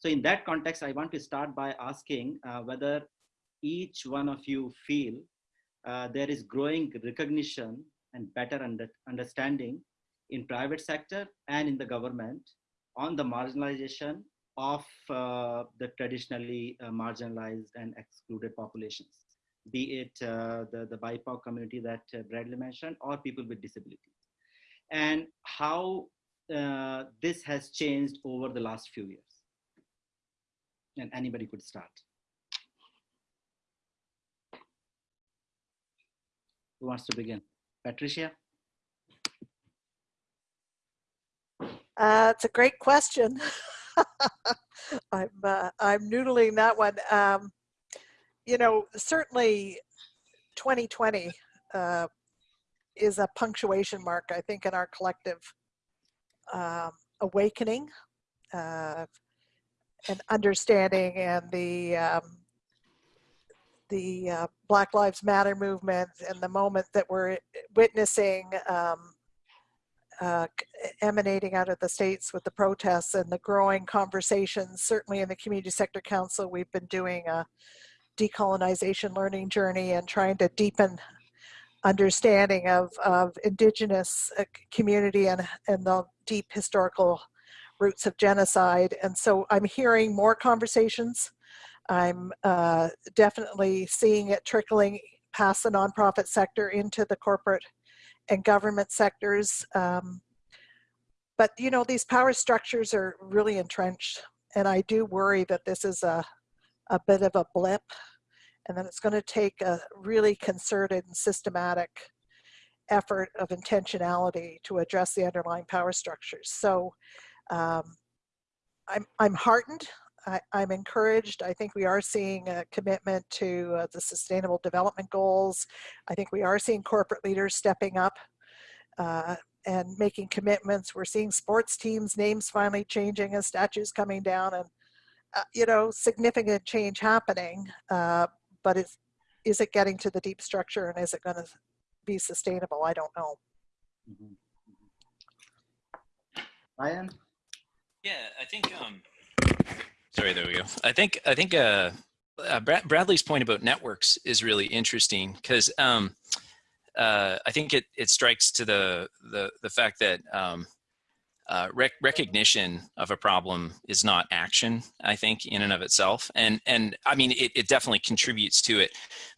So in that context, I want to start by asking uh, whether each one of you feel uh, there is growing recognition and better under understanding in private sector and in the government on the marginalization of uh, the traditionally uh, marginalized and excluded populations, be it uh, the, the BIPOC community that uh, Bradley mentioned or people with disabilities. And how uh, this has changed over the last few years. And anybody could start. Who wants to begin? Patricia? Uh, it's a great question. I'm uh, I'm noodling that one. Um, you know, certainly 2020 uh, is a punctuation mark, I think, in our collective um, awakening uh, and understanding and the um, the uh, Black Lives Matter movement and the moment that we're witnessing um, uh, emanating out of the states with the protests and the growing conversations. Certainly in the Community Sector Council, we've been doing a decolonization learning journey and trying to deepen understanding of, of indigenous uh, community and, and the deep historical roots of genocide. And so I'm hearing more conversations. I'm uh, definitely seeing it trickling past the nonprofit sector into the corporate and government sectors. Um, but you know, these power structures are really entrenched. And I do worry that this is a, a bit of a blip and then it's going to take a really concerted and systematic effort of intentionality to address the underlying power structures. So um, I'm, I'm heartened. I, am encouraged. I think we are seeing a commitment to uh, the sustainable development goals. I think we are seeing corporate leaders stepping up uh, and making commitments. We're seeing sports teams' names finally changing and statues coming down and, uh, you know, significant change happening. Uh, but is, is it getting to the deep structure and is it going to be sustainable? I don't know. Mm -hmm. Brian? Yeah, I think, um, sorry, there we go. I think, I think uh, uh, Brad Bradley's point about networks is really interesting because um, uh, I think it, it strikes to the, the, the fact that um, uh, rec recognition of a problem is not action, I think, in and of itself. And, and I mean, it, it definitely contributes to it.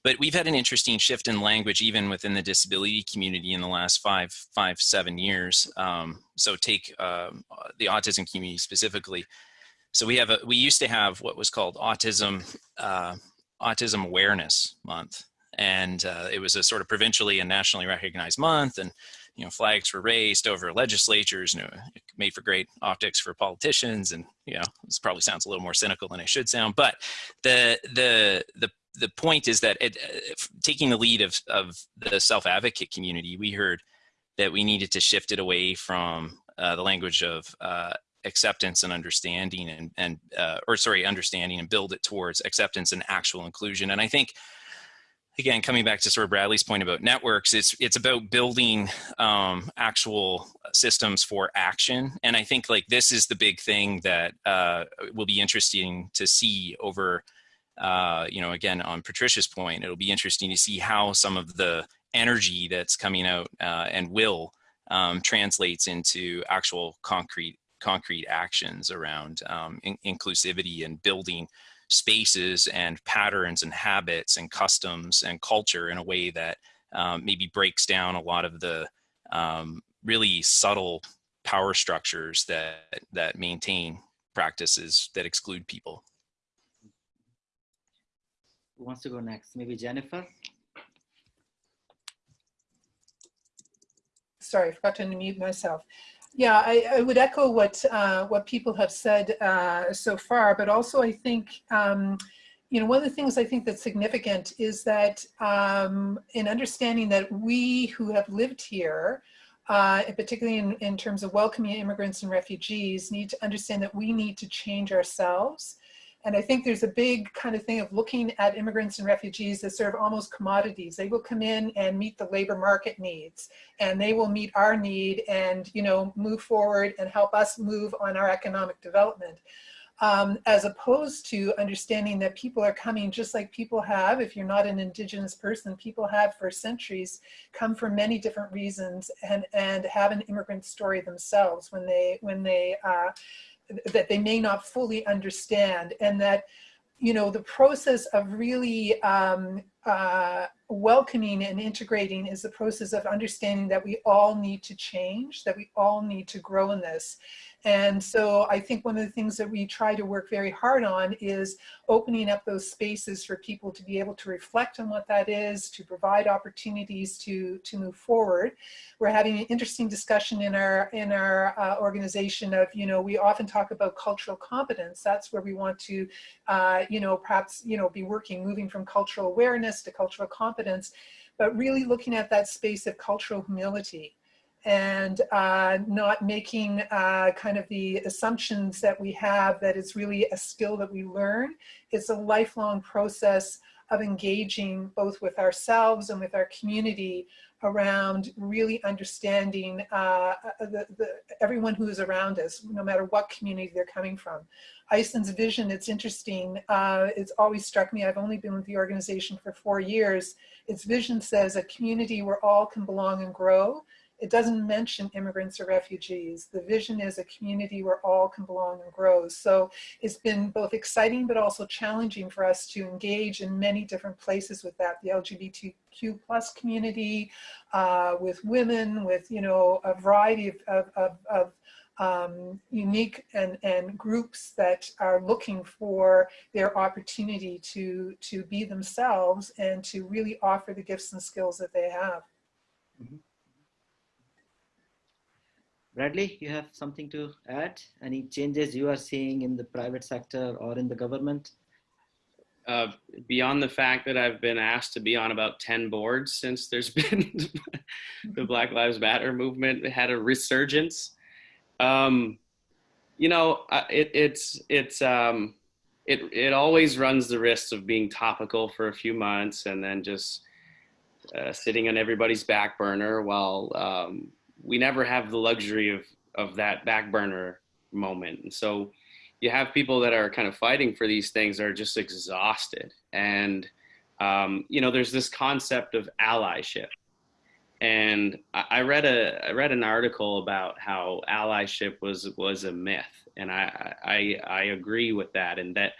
But we've had an interesting shift in language, even within the disability community in the last five, five seven years. Um, so take um, the autism community specifically. So we have a, we used to have what was called Autism, uh, Autism Awareness Month. And uh, it was a sort of provincially and nationally recognized month. And you know, flags were raised over legislatures, and it made for great optics for politicians. And you know, this probably sounds a little more cynical than it should sound, but the the the the point is that it, uh, taking the lead of of the self advocate community, we heard that we needed to shift it away from uh, the language of uh, acceptance and understanding and, and uh, or sorry, understanding and build it towards acceptance and actual inclusion. And I think again, coming back to sort of Bradley's point about networks, it's it's about building um, actual systems for action. And I think like this is the big thing that uh, will be interesting to see over, uh, you know, again, on Patricia's point, it'll be interesting to see how some of the energy that's coming out uh, and will um, translates into actual concrete concrete actions around um, in inclusivity and building spaces and patterns and habits and customs and culture in a way that um, maybe breaks down a lot of the um, really subtle power structures that that maintain practices that exclude people. Who wants to go next? Maybe Jennifer? Sorry, I forgot to unmute myself. Yeah, I, I, would echo what uh, what people have said uh, so far, but also I think, um, you know, one of the things I think that's significant is that um, in understanding that we who have lived here, uh, particularly in, in terms of welcoming immigrants and refugees, need to understand that we need to change ourselves and I think there's a big kind of thing of looking at immigrants and refugees as sort of almost commodities. They will come in and meet the labor market needs and they will meet our need and, you know, move forward and help us move on our economic development. Um, as opposed to understanding that people are coming just like people have, if you're not an indigenous person, people have for centuries come for many different reasons and, and have an immigrant story themselves when they, when they uh, that they may not fully understand and that you know the process of really um, uh, welcoming and integrating is the process of understanding that we all need to change that we all need to grow in this and so I think one of the things that we try to work very hard on is opening up those spaces for people to be able to reflect on what that is, to provide opportunities to, to move forward. We're having an interesting discussion in our, in our uh, organization of, you know, we often talk about cultural competence. That's where we want to, uh, you know, perhaps, you know, be working, moving from cultural awareness to cultural competence, but really looking at that space of cultural humility and uh, not making uh, kind of the assumptions that we have that it's really a skill that we learn. It's a lifelong process of engaging both with ourselves and with our community around really understanding uh, the, the, everyone who is around us, no matter what community they're coming from. ISANS' vision, it's interesting, uh, it's always struck me, I've only been with the organization for four years, its vision says a community where all can belong and grow, it doesn't mention immigrants or refugees. The vision is a community where all can belong and grow. So it's been both exciting but also challenging for us to engage in many different places with that. The LGBTQ plus community, uh, with women, with you know a variety of, of, of, of um, unique and, and groups that are looking for their opportunity to, to be themselves and to really offer the gifts and skills that they have. Mm -hmm. Bradley, you have something to add? Any changes you are seeing in the private sector or in the government? Uh, beyond the fact that I've been asked to be on about 10 boards since there's been the Black Lives Matter movement had a resurgence. Um, you know, it, it's, it's, um, it, it always runs the risk of being topical for a few months and then just uh, sitting on everybody's back burner while um, we never have the luxury of of that back burner moment. And so you have people that are kind of fighting for these things that are just exhausted. And um, you know there's this concept of allyship. And I, read a I read an article about how allyship was was a myth. And I, I I agree with that and that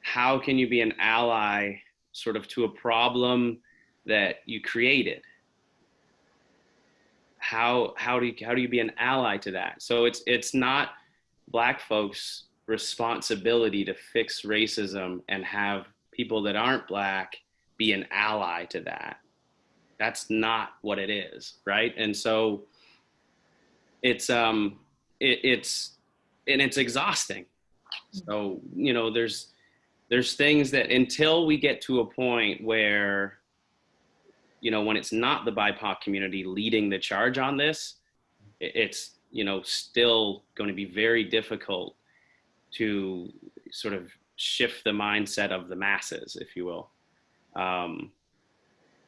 how can you be an ally sort of to a problem that you created how how do you how do you be an ally to that? So it's it's not black folks responsibility to fix racism and have people that aren't black be an ally to that. That's not what it is right? And so it's um it, it's and it's exhausting. So you know there's there's things that until we get to a point where you know, when it's not the BIPOC community leading the charge on this, it's, you know, still going to be very difficult to sort of shift the mindset of the masses, if you will. Um,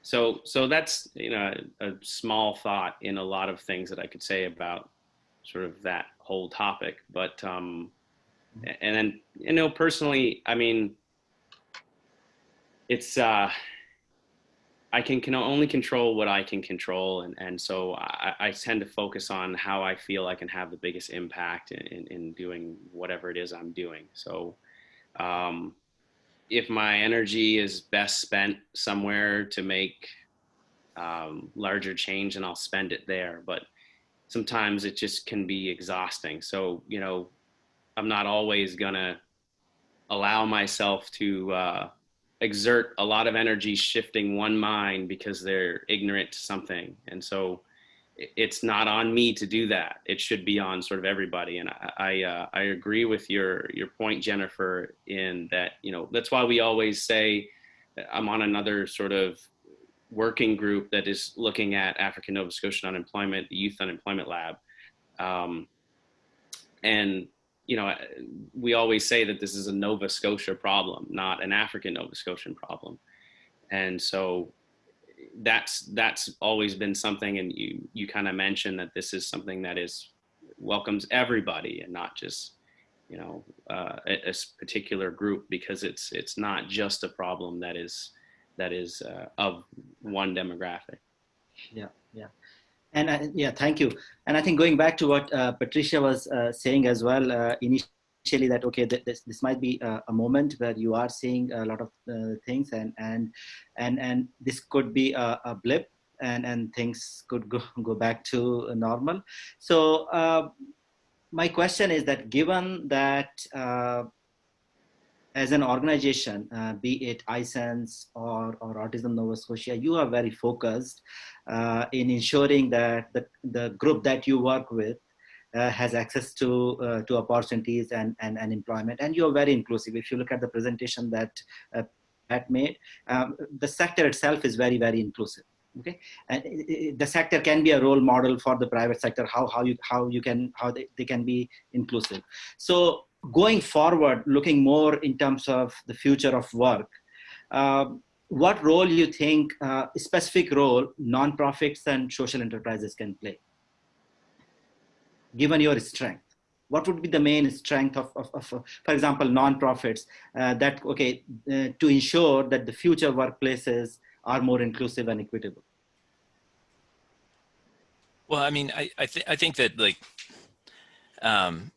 so, so that's, you know, a, a small thought in a lot of things that I could say about sort of that whole topic. But, um, and then, you know, personally, I mean, it's, uh, I can, can only control what I can control. And, and so I, I, tend to focus on how I feel I can have the biggest impact in, in, in doing whatever it is I'm doing. So um, if my energy is best spent somewhere to make um, larger change, and I'll spend it there. But sometimes it just can be exhausting. So, you know, I'm not always gonna allow myself to uh, exert a lot of energy shifting one mind because they're ignorant to something. And so it's not on me to do that. It should be on sort of everybody. And I, I, uh, I agree with your, your point, Jennifer, in that, you know, that's why we always say I'm on another sort of working group that is looking at African Nova Scotian unemployment, the Youth Unemployment Lab. Um, and you know, we always say that this is a Nova Scotia problem, not an African Nova Scotian problem. And so that's that's always been something and you you kind of mentioned that this is something that is welcomes everybody and not just you know uh, a, a, particular group because it's it's not just a problem that is that is uh, of one demographic yeah yeah and I, yeah, thank you. And I think going back to what uh, Patricia was uh, saying as well uh, initially, that okay, th this this might be a, a, moment where you are seeing a lot of uh, things, and and and and this could be a, a, blip, and and things could go go back to normal. So uh, my question is that given that uh, as an organization, uh, be it ISANS or, or Autism Nova Scotia, you are very focused uh, in ensuring that the, the group that you work with uh, has access to uh, to opportunities and, and, and employment. And you're very inclusive. If you look at the presentation that uh, Pat made, um, the sector itself is very, very inclusive okay and the sector can be a role model for the private sector how how you how you can how they, they can be inclusive so going forward, looking more in terms of the future of work, uh, what role you think, uh, specific role, nonprofits and social enterprises can play? Given your strength, what would be the main strength of, of, of for example, nonprofits uh, that, okay, uh, to ensure that the future workplaces are more inclusive and equitable? Well, I mean, I, I, th I think that like, um,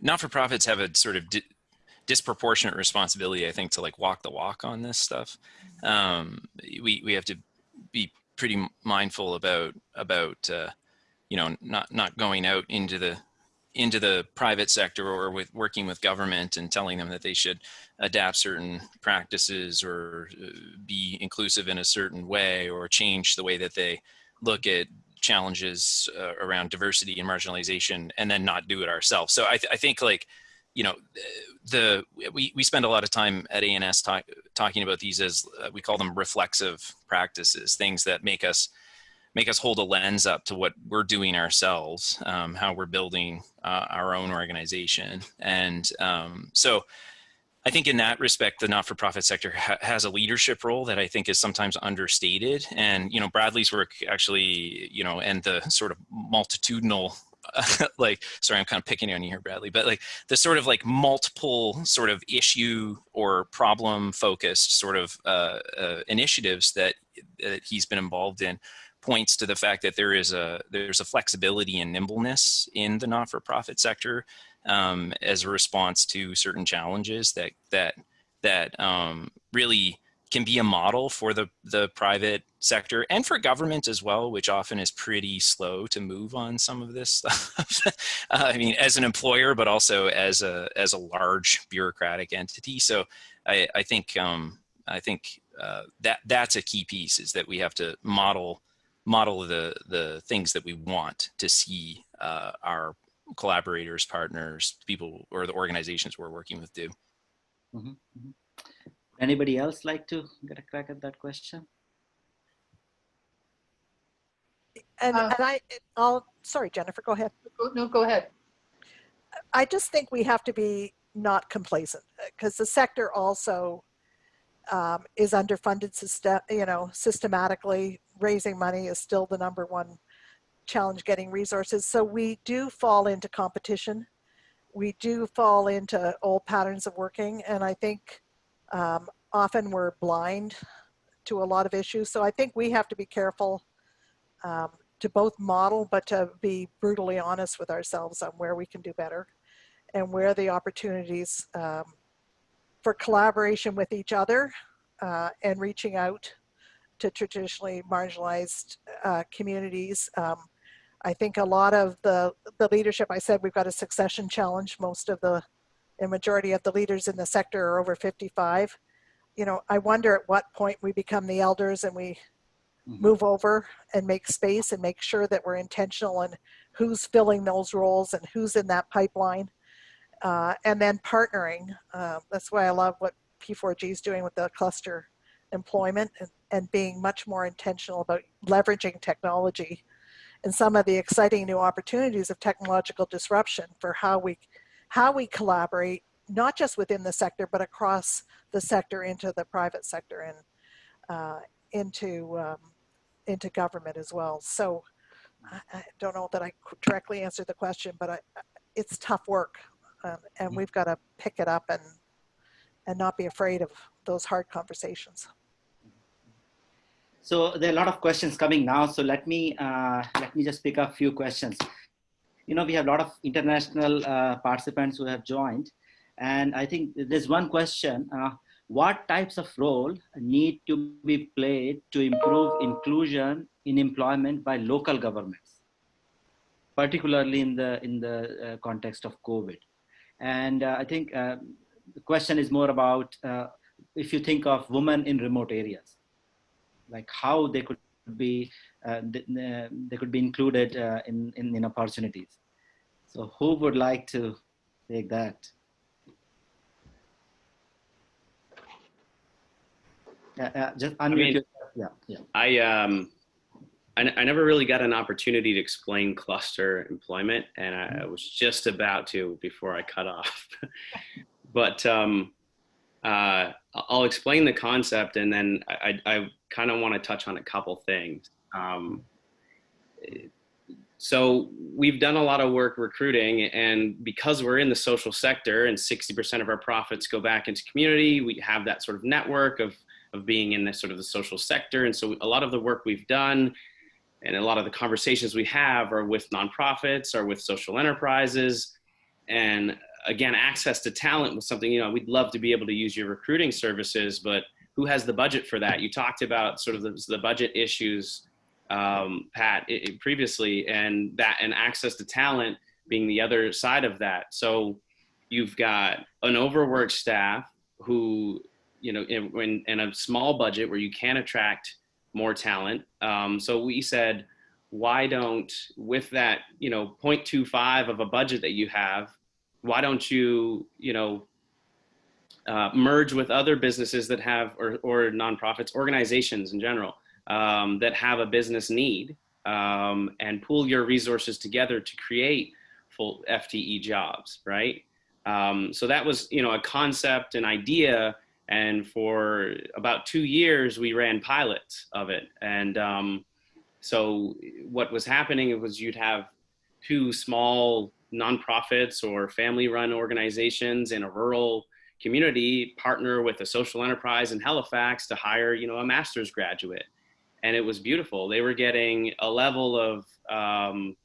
not-for-profits have a sort of disproportionate responsibility, I think, to like walk the walk on this stuff. Um, we we have to be pretty mindful about about uh, you know not not going out into the into the private sector or with working with government and telling them that they should adapt certain practices or uh, be inclusive in a certain way or change the way that they look at challenges uh, around diversity and marginalization and then not do it ourselves. So I, th I think like, you know, the, we, we spend a lot of time at ANS talk, talking about these as uh, we call them reflexive practices, things that make us make us hold a lens up to what we're doing ourselves, um, how we're building uh, our own organization. And um, so I think in that respect, the not-for-profit sector ha has a leadership role that I think is sometimes understated. And, you know, Bradley's work actually, you know, and the sort of multitudinal like sorry i'm kind of picking on you here bradley but like the sort of like multiple sort of issue or problem focused sort of uh, uh, initiatives that that he's been involved in points to the fact that there is a there's a flexibility and nimbleness in the not-for-profit sector um, as a response to certain challenges that that that um, really can be a model for the the private sector and for government as well, which often is pretty slow to move on some of this stuff. uh, I mean, as an employer, but also as a as a large bureaucratic entity. So I, I think um, I think uh, that that's a key piece is that we have to model model the the things that we want to see uh, our collaborators, partners, people, or the organizations we're working with do. Mm -hmm, mm -hmm. Anybody else like to get a crack at that question? And, uh, and I, I'll, sorry, Jennifer, go ahead. No, go ahead. I just think we have to be not complacent because the sector also um, is underfunded system, you know, systematically raising money is still the number one challenge getting resources. So we do fall into competition. We do fall into old patterns of working. And I think um, often we're blind to a lot of issues. So I think we have to be careful um, to both model, but to be brutally honest with ourselves on where we can do better and where the opportunities um, for collaboration with each other uh, and reaching out to traditionally marginalized uh, communities um, I think a lot of the, the leadership, I said we've got a succession challenge. Most of the, the majority of the leaders in the sector are over 55. You know, I wonder at what point we become the elders and we mm-hmm. move over and make space and make sure that we're intentional and who's filling those roles and who's in that pipeline. Uh, and then partnering. Uh, that's why I love what P4G is doing with the cluster employment and, and being much more intentional about leveraging technology and some of the exciting new opportunities of technological disruption for how we, how we collaborate, not just within the sector, but across the sector into the private sector and uh, into, um, into government as well. So I, I, don't know that I directly answered the question, but I, it's tough work um, and mm. we've got to pick it up and, and not be afraid of those hard conversations. So there are a lot of questions coming now. So let me uh, let me just pick up a few questions. You know, we have a lot of international uh, participants who have joined, and I think there's one question: uh, What types of role need to be played to improve inclusion in employment by local governments, particularly in the in the uh, context of COVID? And uh, I think uh, the question is more about if you think of women in remote areas like how they could be uh, they could be included uh, in, in, in opportunities. So who would like to take that? Yeah, uh, just unmute I mean, Yeah, yeah. I um, I, I never really got an opportunity to explain cluster employment, and I, I was just about to before I cut off. but um, uh, I'll explain the concept and then I, I kind of want to touch on a couple things. Um, so we've done a lot of work recruiting and because we're in the social sector and 60% of our profits go back into community, we have that sort of network of, of being in the sort of the social sector. And so a lot of the work we've done and a lot of the conversations we have are with nonprofits or with social enterprises. And again, access to talent was something, you know, we'd love to be able to use your recruiting services, but who has the budget for that? You talked about sort of the, the budget issues, um, Pat, it, it previously, and that and access to talent being the other side of that. So you've got an overworked staff who, you know, in, in a small budget where you can attract more talent. Um, so we said, why don't, with that, you know, 0.25 of a budget that you have, why don't you, you know, uh, merge with other businesses that have, or, or nonprofits, organizations in general, um, that have a business need um, and pool your resources together to create full FTE jobs, right? Um, so that was, you know, a concept, an idea, and for about two years we ran pilots of it. And um, so what was happening was you'd have two small nonprofits or family run organizations in a rural community partner with a social enterprise in Halifax to hire, you know, a master's graduate. And it was beautiful. They were getting a level of, um,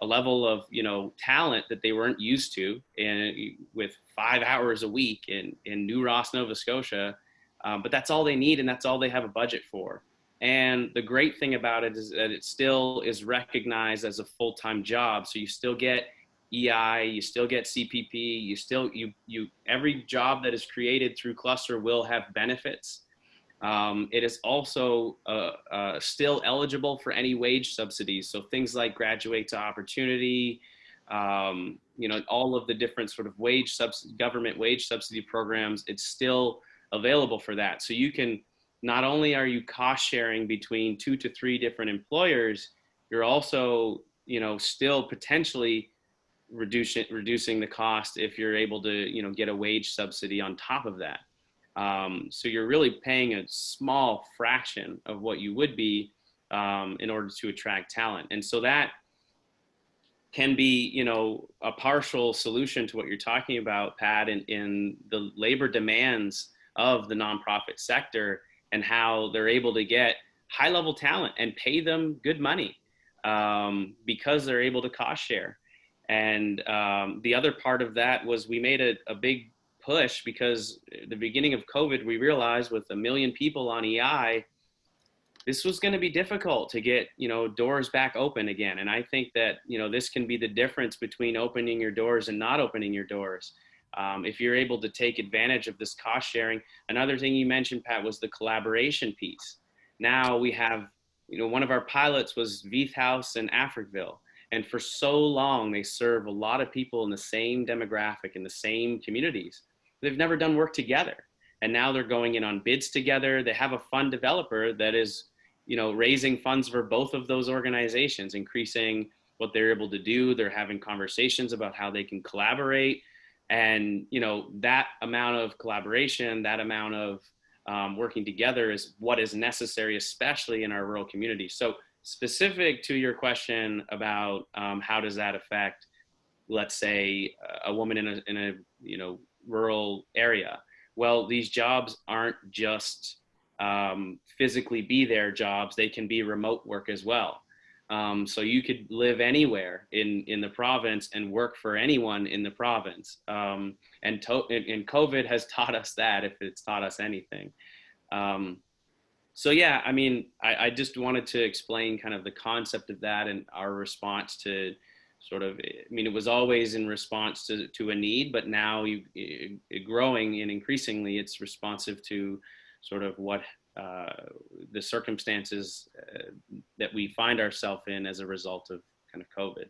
a level of, you know, talent that they weren't used to and with five hours a week in, in New Ross, Nova Scotia. Um, but that's all they need and that's all they have a budget for. And the great thing about it is that it still is recognized as a full-time job. So you still get EI, you still get CPP, you still, you, you, every job that is created through cluster will have benefits. Um, it is also uh, uh, still eligible for any wage subsidies. So things like graduate to opportunity, um, you know, all of the different sort of wage subs government wage subsidy programs, it's still available for that. So you can, not only are you cost sharing between two to three different employers, you're also, you know, still potentially reducing reducing the cost if you're able to you know get a wage subsidy on top of that. Um, so you're really paying a small fraction of what you would be um, in order to attract talent, and so that can be you know a partial solution to what you're talking about, Pat, in, in the labor demands of the nonprofit sector and how they're able to get high level talent and pay them good money um, because they're able to cost share. And um, the other part of that was we made a, a big push because the beginning of COVID, we realized with a million people on EI, this was going to be difficult to get, you know, doors back open again. And I think that, you know, this can be the difference between opening your doors and not opening your doors. Um, if you're able to take advantage of this cost sharing. Another thing you mentioned, Pat, was the collaboration piece. Now we have, you know, one of our pilots was Veith House and Africville. And for so long, they serve a lot of people in the same demographic, in the same communities. They've never done work together. And now they're going in on bids together. They have a fund developer that is, you know, raising funds for both of those organizations, increasing what they're able to do. They're having conversations about how they can collaborate. And, you know, that amount of collaboration, that amount of um, working together is what is necessary, especially in our rural communities. So specific to your question about um, how does that affect, let's say, a woman in a, in a you know rural area. Well, these jobs aren't just um, physically be there jobs, they can be remote work as well. Um, so you could live anywhere in, in the province and work for anyone in the province. Um, and, and, COVID has taught us that if it's taught us anything. Um, so yeah, I mean, I, I, just wanted to explain kind of the concept of that and our response to sort of, I mean, it was always in response to, to a need, but now you, it, growing and increasingly it's responsive to sort of what uh, the circumstances uh, that we find ourselves in as a result of kind of COVID.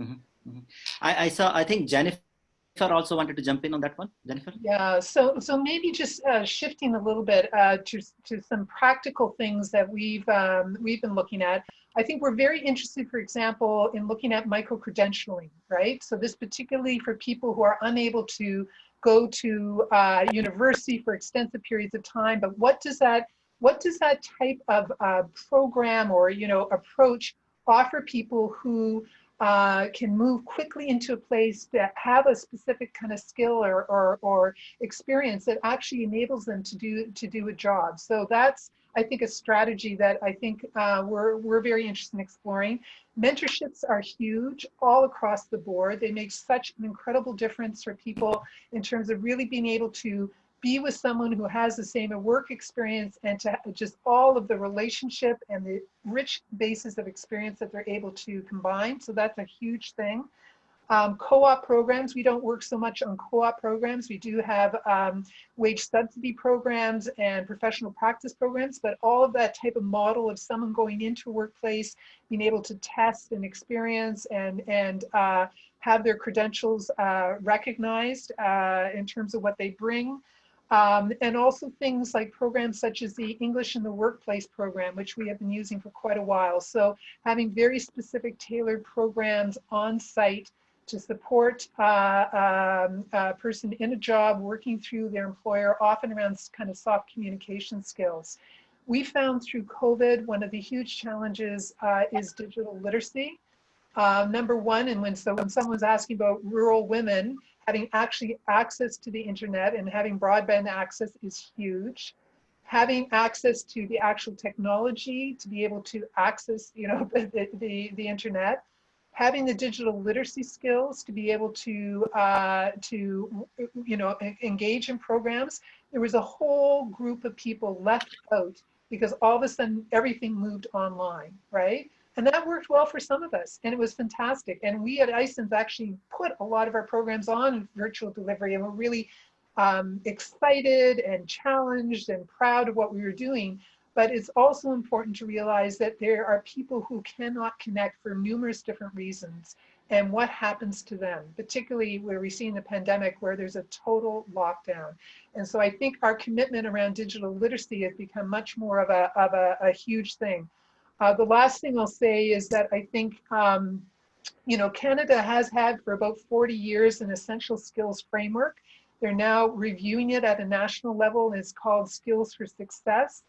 Mm -hmm. Mm -hmm. I, I, saw, I think Jennifer also wanted to jump in on that one. Jennifer? Yeah, so, so maybe just uh, shifting a little bit uh, to, to some practical things that we've, um, we've been looking at. I think we're very interested, for example, in looking at micro-credentialing, right? So this particularly for people who are unable to go to uh, university for extensive periods of time, but what does that what does that type of uh, program or you know approach offer people who uh, can move quickly into a place that have a specific kind of skill or, or, or experience that actually enables them to do to do a job. So that's I think a strategy that I think uh, we're, we're very interested in exploring. Mentorships are huge all across the board. They make such an incredible difference for people in terms of really being able to be with someone who has the same work experience and to just all of the relationship and the rich basis of experience that they're able to combine. So that's a huge thing. Um, co-op programs, we don't work so much on co-op programs. We do have um, wage subsidy programs and professional practice programs, but all of that type of model of someone going into a workplace, being able to test and experience and, and uh, have their credentials uh, recognized uh, in terms of what they bring. Um, and also things like programs such as the English in the Workplace program, which we have been using for quite a while. So having very specific tailored programs on site to support uh, um, a person in a job working through their employer, often around kind of soft communication skills. We found through COVID, one of the huge challenges uh, is digital literacy. Uh, number one, and when, so when someone's asking about rural women, having actually access to the internet and having broadband access is huge. Having access to the actual technology to be able to access, you know, the, the, the internet. Having the digital literacy skills to be able to uh, to you know engage in programs. There was a whole group of people left out because all of a sudden everything moved online right and that worked well for some of us and it was fantastic and we at ISANS actually put a lot of our programs on virtual delivery and we're really um, excited and challenged and proud of what we were doing but it's also important to realize that there are people who cannot connect for numerous different reasons and what happens to them, particularly where we see in the pandemic where there's a total lockdown. And so I think our commitment around digital literacy has become much more of a, of a, a huge thing. Uh, the last thing I'll say is that I think, um, you know, Canada has had for about 40 years an essential skills framework. They're now reviewing it at a national level and it's called Skills for Success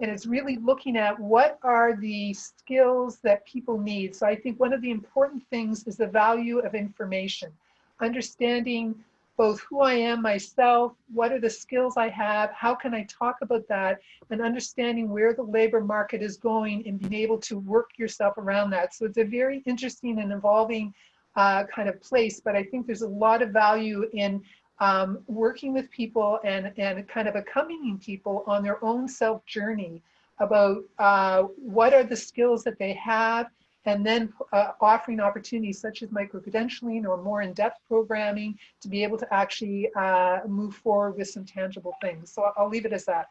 and it's really looking at what are the skills that people need. So I think one of the important things is the value of information, understanding both who I am myself, what are the skills I have, how can I talk about that, and understanding where the labor market is going and being able to work yourself around that. So it's a very interesting and evolving uh, kind of place, but I think there's a lot of value in um, working with people and, and kind of accompanying people on their own self journey about uh, what are the skills that they have and then uh, offering opportunities such as micro-credentialing or more in-depth programming to be able to actually uh, move forward with some tangible things. So I'll leave it as that.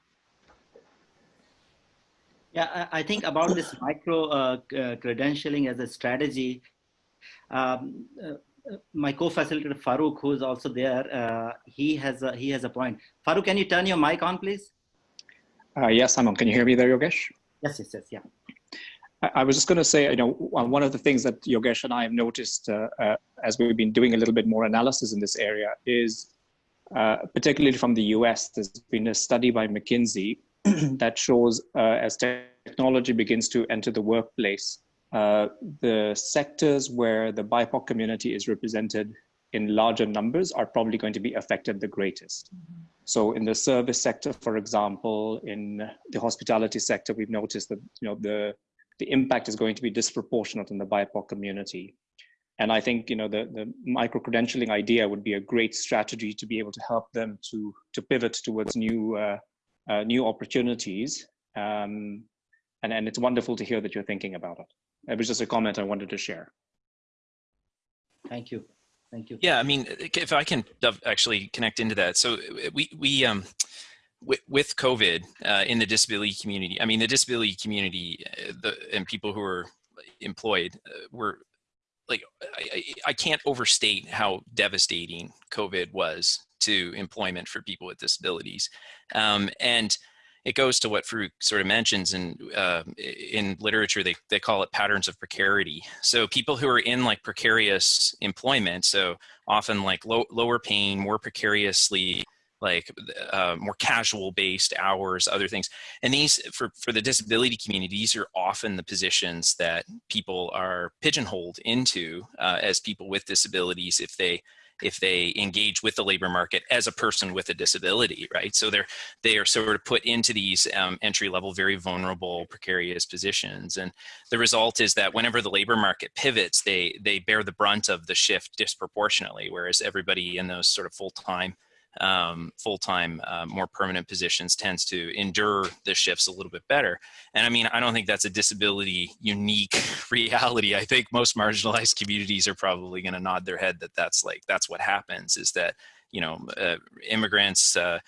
Yeah, I think about this micro uh, uh, credentialing as a strategy, um, uh, my co-facilitator Farouk, who is also there, uh, he has a, he has a point. Farouk, can you turn your mic on, please? Uh, yes, I'm on. Can you hear me there, Yogesh? Yes, yes, yes, yeah. I, was just going to say, you know, one of the things that Yogesh and I have noticed uh, uh, as we've been doing a little bit more analysis in this area is, uh, particularly from the US, there's been a study by McKinsey that shows uh, as technology begins to enter the workplace, uh, the sectors where the BIPOC community is represented in larger numbers are probably going to be affected the greatest. Mm -hmm. So in the service sector, for example, in the hospitality sector, we've noticed that you know the the impact is going to be disproportionate in the BIPOC community. And I think you know the, the micro credentialing idea would be a great strategy to be able to help them to to pivot towards new uh, uh, new opportunities. Um, and and it's wonderful to hear that you're thinking about it. It was just a comment I wanted to share. Thank you. Thank you. Yeah, I mean, if I can actually connect into that. So we, we um, with, with COVID uh, in the disability community, I mean, the disability community uh, the, and people who are employed uh, were like, I, I can't overstate how devastating COVID was to employment for people with disabilities. Um, and it goes to what Farouk sort of mentions and uh, in literature, they, they call it patterns of precarity. So people who are in like precarious employment, so often like low, lower paying, more precariously like uh, more casual based hours, other things. And these, for, for the disability community, these are often the positions that people are pigeonholed into uh, as people with disabilities if they if they engage with the labor market as a person with a disability, right? So they're they are sort of put into these um, entry level, very vulnerable, precarious positions, and the result is that whenever the labor market pivots, they they bear the brunt of the shift disproportionately, whereas everybody in those sort of full time um, full-time, uh, more permanent positions tends to endure the shifts a little bit better. And I mean, I don't think that's a disability unique reality. I think most marginalized communities are probably going to nod their head that that's like, that's what happens is that, you know, uh, immigrants, uh,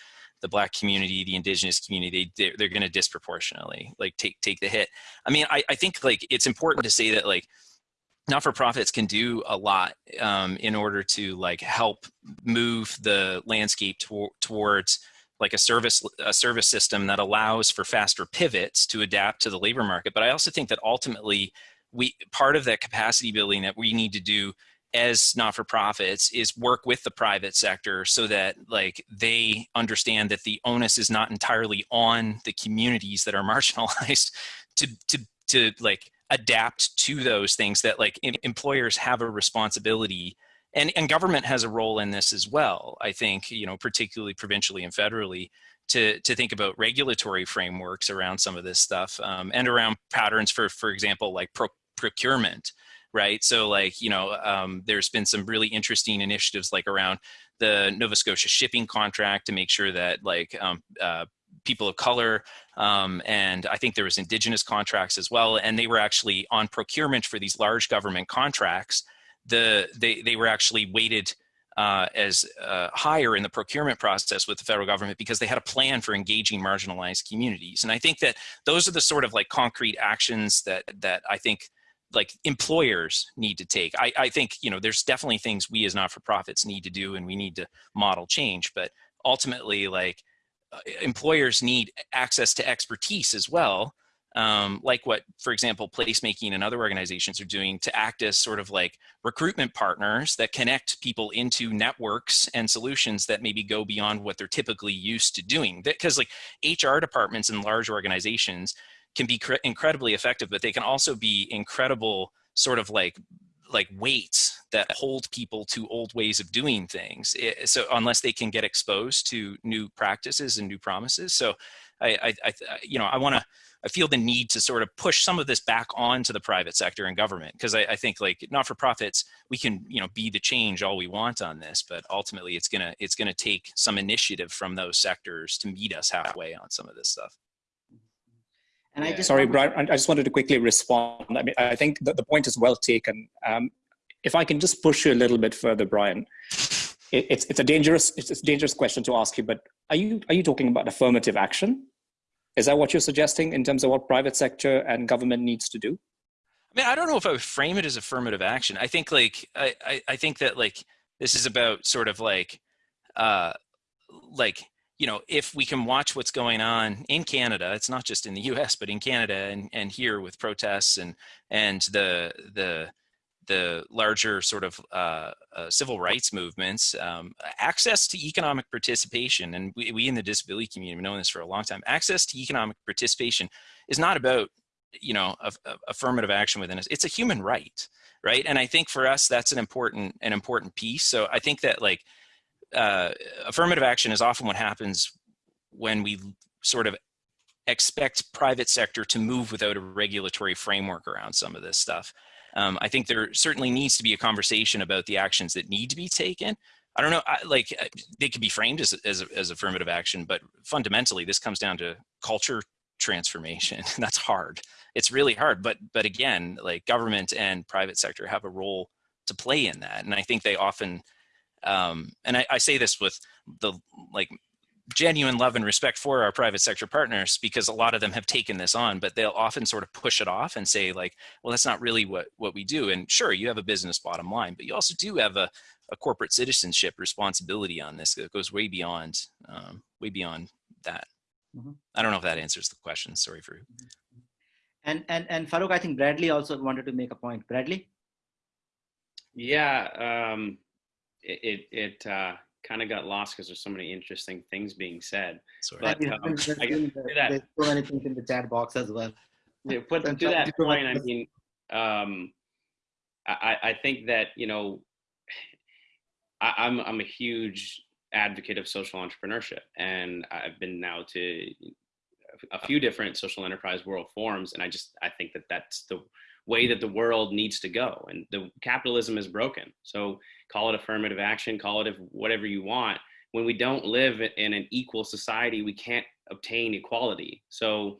the black community, the indigenous community, they, they're going to disproportionately like take, take the hit. I mean, I, I think like it's important to say that like, not-for-profits can do a lot um, in order to like help move the landscape to towards like a service a service system that allows for faster pivots to adapt to the labor market. But i also think that ultimately we part of that capacity building that we need to do as not-for-profits is work with the private sector so that like they understand that the onus is not entirely on the communities that are marginalized to to to like adapt to those things that like employers have a responsibility and, and government has a role in this as well. I think, you know, particularly provincially and federally to, to think about regulatory frameworks around some of this stuff um, and around patterns for, for example, like pro procurement, right? So like, you know, um, there's been some really interesting initiatives like around the Nova Scotia shipping contract to make sure that like um, uh, people of color, um, and I think there was indigenous contracts as well, and they were actually on procurement for these large government contracts. The they they were actually weighted uh, as uh, higher in the procurement process with the federal government because they had a plan for engaging marginalized communities. And I think that those are the sort of like concrete actions that that I think like employers need to take. I, I think you know there's definitely things we as not-for-profits need to do and we need to model change, but ultimately like employers need access to expertise as well, um, like what, for example, placemaking and other organizations are doing to act as sort of like recruitment partners that connect people into networks and solutions that maybe go beyond what they're typically used to doing. Because like HR departments in large organizations can be incredibly effective, but they can also be incredible sort of like like weights that hold people to old ways of doing things. It, so unless they can get exposed to new practices and new promises. So I, I, I you know, I want to, I feel the need to sort of push some of this back onto the private sector and government because I, I, think like not-for-profits we can you know be the change all we want on this, but ultimately it's gonna it's gonna take some initiative from those sectors to meet us halfway on some of this stuff. And I just sorry, Brian. I just wanted to quickly respond. I mean, I think that the point is well taken. Um, if I can just push you a little bit further, Brian, it, it's it's a dangerous it's a dangerous question to ask you. But are you are you talking about affirmative action? Is that what you're suggesting in terms of what private sector and government needs to do? I mean, I don't know if I would frame it as affirmative action. I think like I I, I think that like this is about sort of like uh like you know, if we can watch what's going on in Canada, it's not just in the U.S., but in Canada and, and here with protests and and the the the larger sort of uh, uh, civil rights movements, um, access to economic participation, and we, we in the disability community have known this for a long time. Access to economic participation is not about you know a, a affirmative action within us; it's a human right, right? And I think for us that's an important an important piece. So I think that like uh, affirmative action is often what happens when we sort of expect private sector to move without a regulatory framework around some of this stuff. Um, I think there certainly needs to be a conversation about the actions that need to be taken. I don't know, I, like uh, they could be framed as, as, as affirmative action, but fundamentally this comes down to culture transformation. That's hard. It's really hard. But but again, like government and private sector have a role to play in that. And I think they often, um, and I, I say this with the like genuine love and respect for our private sector partners because a lot of them have taken this on, but they'll often sort of push it off and say like, well, that's not really what, what we do. And sure, you have a business bottom line, but you also do have a, a corporate citizenship responsibility on this that goes way beyond, um, way beyond that. Mm -hmm. I don't know if that answers the question. Sorry for. And and and Farouk, I think Bradley also wanted to make a point. Bradley. Yeah, um, it it, it uh, kind of got lost because there's so many interesting things being said. Sorry. But um, I that. there's so many in the chat box as well. Yeah, put to that point, I mean, um, I I think that you know, I, I'm I'm a huge advocate of social entrepreneurship. And I've been now to a few different social enterprise world forums. And I just, I think that that's the way that the world needs to go. And the capitalism is broken. So call it affirmative action, call it whatever you want. When we don't live in an equal society, we can't obtain equality. So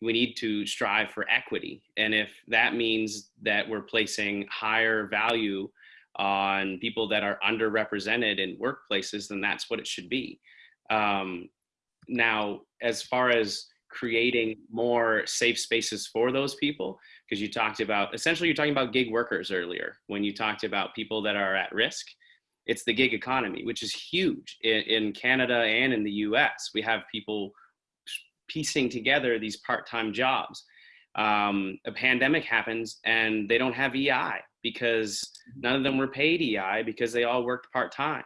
we need to strive for equity. And if that means that we're placing higher value on people that are underrepresented in workplaces, then that's what it should be. Um, now, as far as creating more safe spaces for those people, because you talked about, essentially you're talking about gig workers earlier, when you talked about people that are at risk, it's the gig economy, which is huge in, in Canada and in the US. We have people piecing together these part-time jobs. Um, a pandemic happens and they don't have EI because none of them were paid EI because they all worked part-time.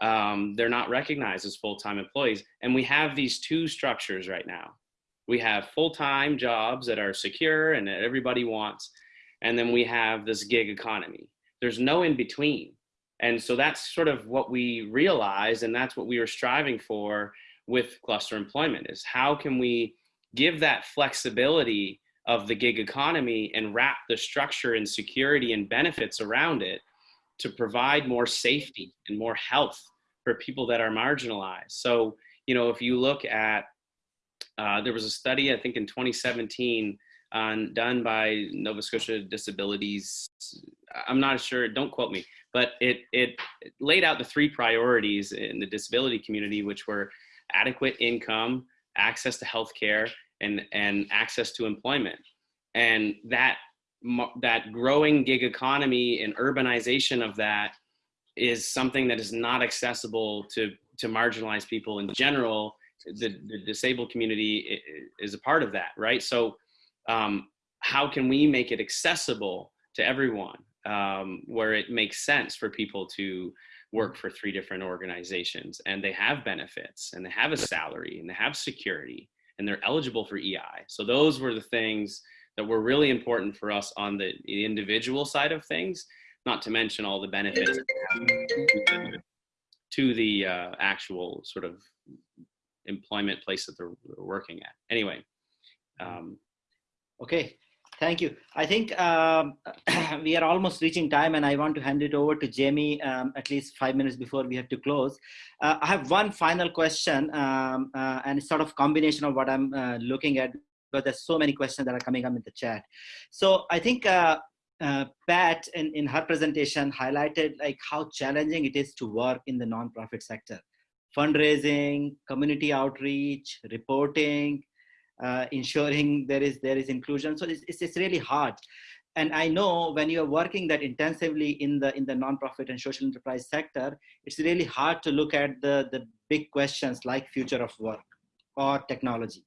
Um, they're not recognized as full-time employees. And we have these two structures right now. We have full-time jobs that are secure and that everybody wants. And then we have this gig economy. There's no in between. And so that's sort of what we realized and that's what we were striving for with cluster employment is how can we give that flexibility of the gig economy and wrap the structure and security and benefits around it to provide more safety and more health for people that are marginalized. So, you know, if you look at, uh, there was a study, I think in 2017, on, done by Nova Scotia Disabilities, I'm not sure, don't quote me, but it, it laid out the three priorities in the disability community, which were adequate income, access to health care, and, and access to employment. And that, that growing gig economy and urbanization of that is something that is not accessible to, to marginalized people in general. The, the disabled community is a part of that, right? So um, how can we make it accessible to everyone um, where it makes sense for people to work for three different organizations and they have benefits and they have a salary and they have security and they're eligible for EI. So those were the things that were really important for us on the individual side of things, not to mention all the benefits to the uh, actual sort of employment place that they're, working at. Anyway. Um, okay, Thank you. I think um, we are almost reaching time and I want to hand it over to Jamie um, at least five minutes before we have to close. Uh, I have one final question um, uh, and it's sort of combination of what I'm uh, looking at because there's so many questions that are coming up in the chat. So I think uh, uh, Pat in, in her presentation highlighted like how challenging it is to work in the nonprofit sector. Fundraising, community outreach, reporting, uh, ensuring there is there is inclusion. So it's, it's, it's really hard. And I know when you're working that intensively in the in the nonprofit and social enterprise sector, it's really hard to look at the, the big questions like future of work or technology.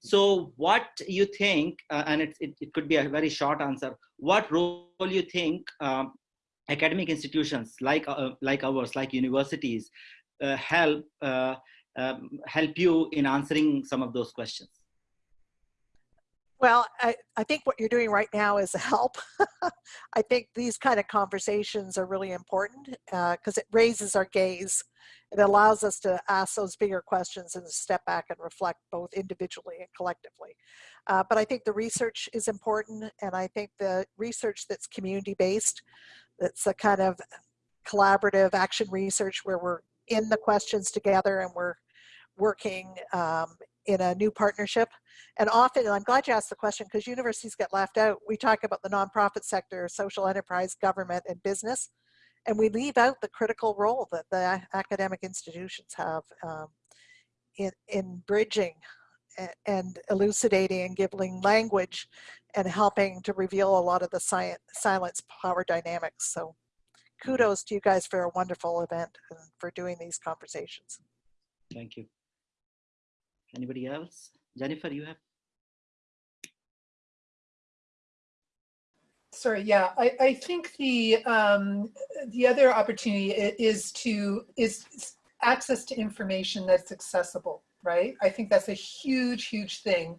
So what you think, uh, and it, it, it, could be a very short answer, what role you think um, academic institutions like, uh, like ours, like universities, help, uh, um, help you in answering some of those questions? Well, I, I think what you're doing right now is a help. I think these kind of conversations are really important because uh, it raises our gaze. It allows us to ask those bigger questions and step back and reflect both individually and collectively. Uh, but I think the research is important and I think the research that's community-based, that's a kind of collaborative action research where we're in the questions together and we're working um, in a new partnership. And often, and I'm glad you asked the question because universities get left out. We talk about the nonprofit sector, social enterprise, government, and business. And we leave out the critical role that the academic institutions have um, in, in bridging and elucidating and giving language and helping to reveal a lot of the science, silence power dynamics. So kudos to you guys for a wonderful event and for doing these conversations. Thank you. Anybody else? Jennifer, you have? Sorry, yeah, I, I think the um, the other opportunity is to is access to information that's accessible, right? I think that's a huge, huge thing.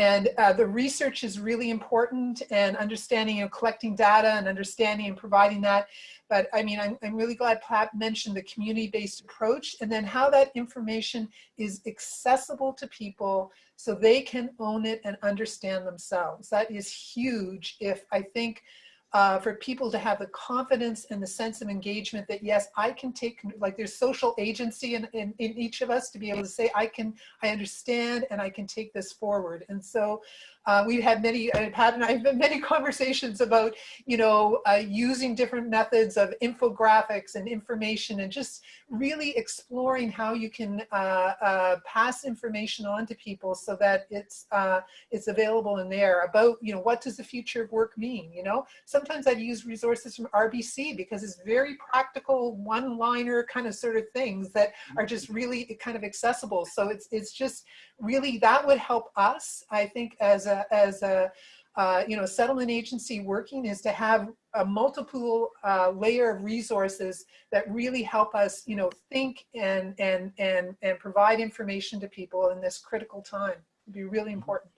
And uh, the research is really important and understanding and collecting data and understanding and providing that. But I mean, I'm, I'm really glad Pat mentioned the community-based approach and then how that information is accessible to people so they can own it and understand themselves. That is huge if I think uh, for people to have the confidence and the sense of engagement that yes, I can take, like there's social agency in, in, in each of us to be able to say, I can, I understand and I can take this forward. And so uh, we've had many, uh, Pat and I have had many conversations about, you know, uh, using different methods of infographics and information and just really exploring how you can uh, uh, pass information on to people so that it's, uh, it's available in there about, you know, what does the future of work mean, you know? Sometimes I use resources from RBC because it's very practical, one-liner kind of sort of things that are just really kind of accessible. So it's, it's just really, that would help us, I think, as a, as a, uh, you know, settlement agency working is to have a multiple uh, layer of resources that really help us, you know, think and, and, and, and provide information to people in this critical time. It'd be really important.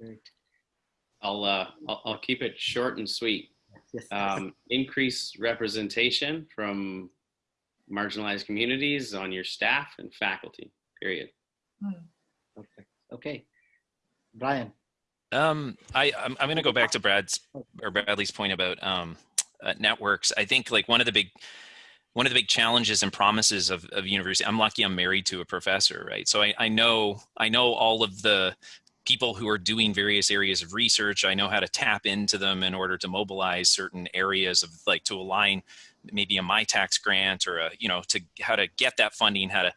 Great. I'll, uh, I'll, I'll keep it short and sweet. Yes. Um, increase representation from marginalized communities on your staff and faculty, period. Hmm. Okay. Okay. Brian. Um, I I'm, I'm going to go back to Brad's or Bradley's point about um, uh, networks. I think like one of the big one of the big challenges and promises of, of university. I'm lucky I'm married to a professor, right? So I, I know I know all of the people who are doing various areas of research. I know how to tap into them in order to mobilize certain areas of like to align maybe a Mitacs grant or a you know to how to get that funding, how to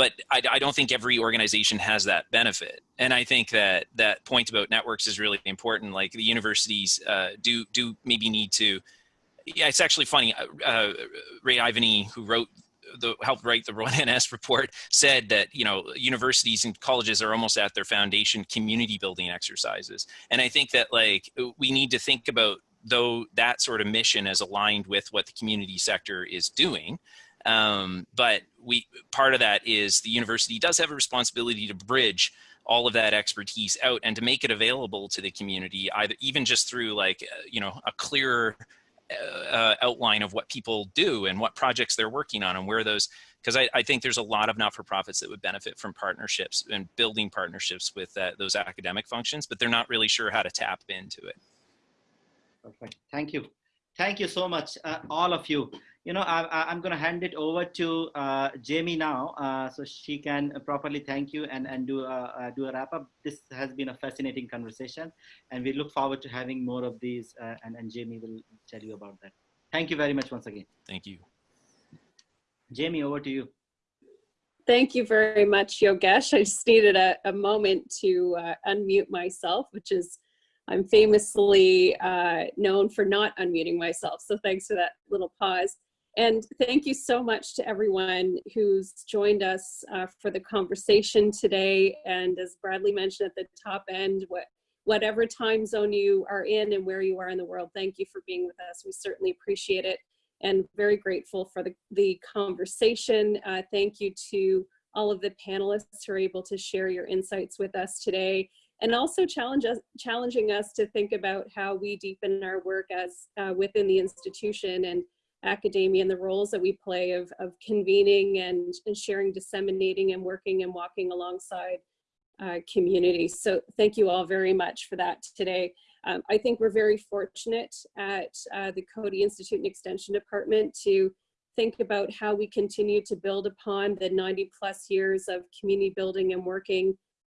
but I, I, don't think every organization has that benefit. And I think that that point about networks is really important. Like the universities uh, do do maybe need to. Yeah, it's actually funny. Uh, uh Ray Ivany, who wrote the helped write the Rowan NS report, said that you know universities and colleges are almost at their foundation community building exercises. And I think that like we need to think about though that sort of mission as aligned with what the community sector is doing um, but we part of that is the university does have a responsibility to bridge all of that expertise out and to make it available to the community, either even just through like uh, you know a clearer uh, outline of what people do and what projects they're working on and where those because I, I, think there's a lot of not-for-profits that would benefit from partnerships and building partnerships with uh, those academic functions, but they're not really sure how to tap into it. Perfect. Thank you. Thank you so much, uh, all of you you know, I, am going to hand it over to uh, Jamie now, uh, so she can properly thank you and, and do, a, uh, do a wrap up. This has been a fascinating conversation, and we look forward to having more of these, uh, and, and Jamie will tell you about that. Thank you very much once again. Thank you. Jamie, over to you. Thank you very much, Yogesh. I just needed a, a moment to uh, unmute myself, which is I'm famously uh, known for not unmuting myself. So thanks for that little pause. And thank you so much to everyone who's joined us uh, for the conversation today. And as Bradley mentioned at the top end, what, whatever time zone you are in and where you are in the world, thank you for being with us. We certainly appreciate it and very grateful for the, the conversation. Uh, thank you to all of the panelists who are able to share your insights with us today. And also challenge us, challenging us to think about how we deepen our work as uh, within the institution and academia and the roles that we play of, of convening and, and sharing, disseminating and working and walking alongside uh, communities. So thank you all very much for that today. Um, I think we're very fortunate at uh, the Coady Institute and Extension Department to think about how we continue to build upon the 90 plus years of community building and working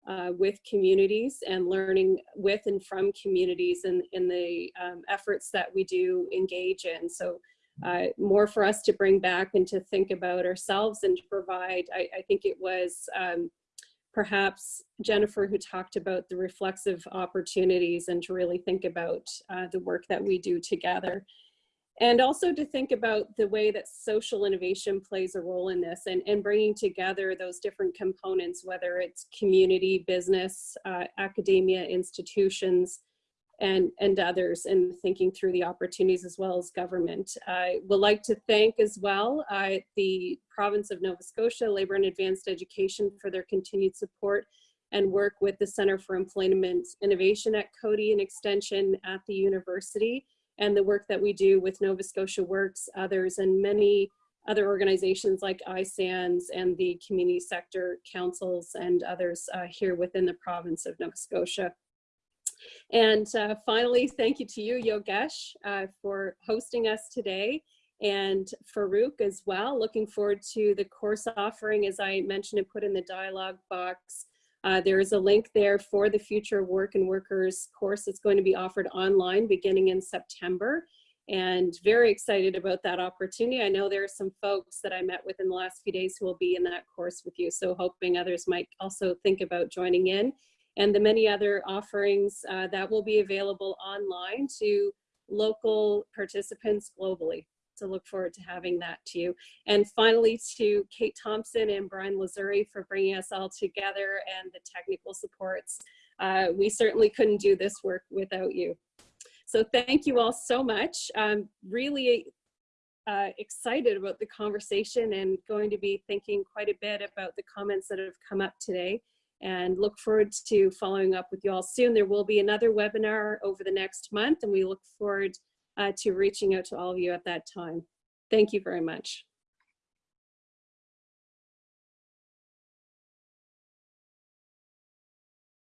uh, with communities and learning with and from communities and in, in the um, efforts that we do engage in. So uh, more for us to bring back and to think about ourselves and to provide, I, I think it was um, perhaps Jennifer who talked about the reflexive opportunities and to really think about uh, the work that we do together. And also to think about the way that social innovation plays a role in this and, and bringing together those different components, whether it's community, business, uh, academia, institutions, and, and others and thinking through the opportunities as well as government. I would like to thank as well uh, the province of Nova Scotia, Labor and Advanced Education for their continued support and work with the Center for Employment Innovation at Coady and Extension at the university and the work that we do with Nova Scotia Works, others, and many other organizations like ISANS and the community sector councils and others uh, here within the province of Nova Scotia. And uh, finally, thank you to you, Yogesh, uh, for hosting us today and Farouk as well. Looking forward to the course offering, as I mentioned and put in the dialogue box. Uh, there is a link there for the Future Work and Workers course that's going to be offered online beginning in September and very excited about that opportunity. I know there are some folks that I met with in the last few days who will be in that course with you, so hoping others might also think about joining in and the many other offerings uh, that will be available online to local participants globally. So look forward to having that to you. And finally to Kate Thompson and Brian Lazuri for bringing us all together and the technical supports. Uh, we certainly couldn't do this work without you. So thank you all so much. I'm really uh, excited about the conversation and going to be thinking quite a bit about the comments that have come up today and look forward to following up with you all soon. There will be another webinar over the next month and we look forward Uh, to reaching out to all of you at that time. Thank you very much.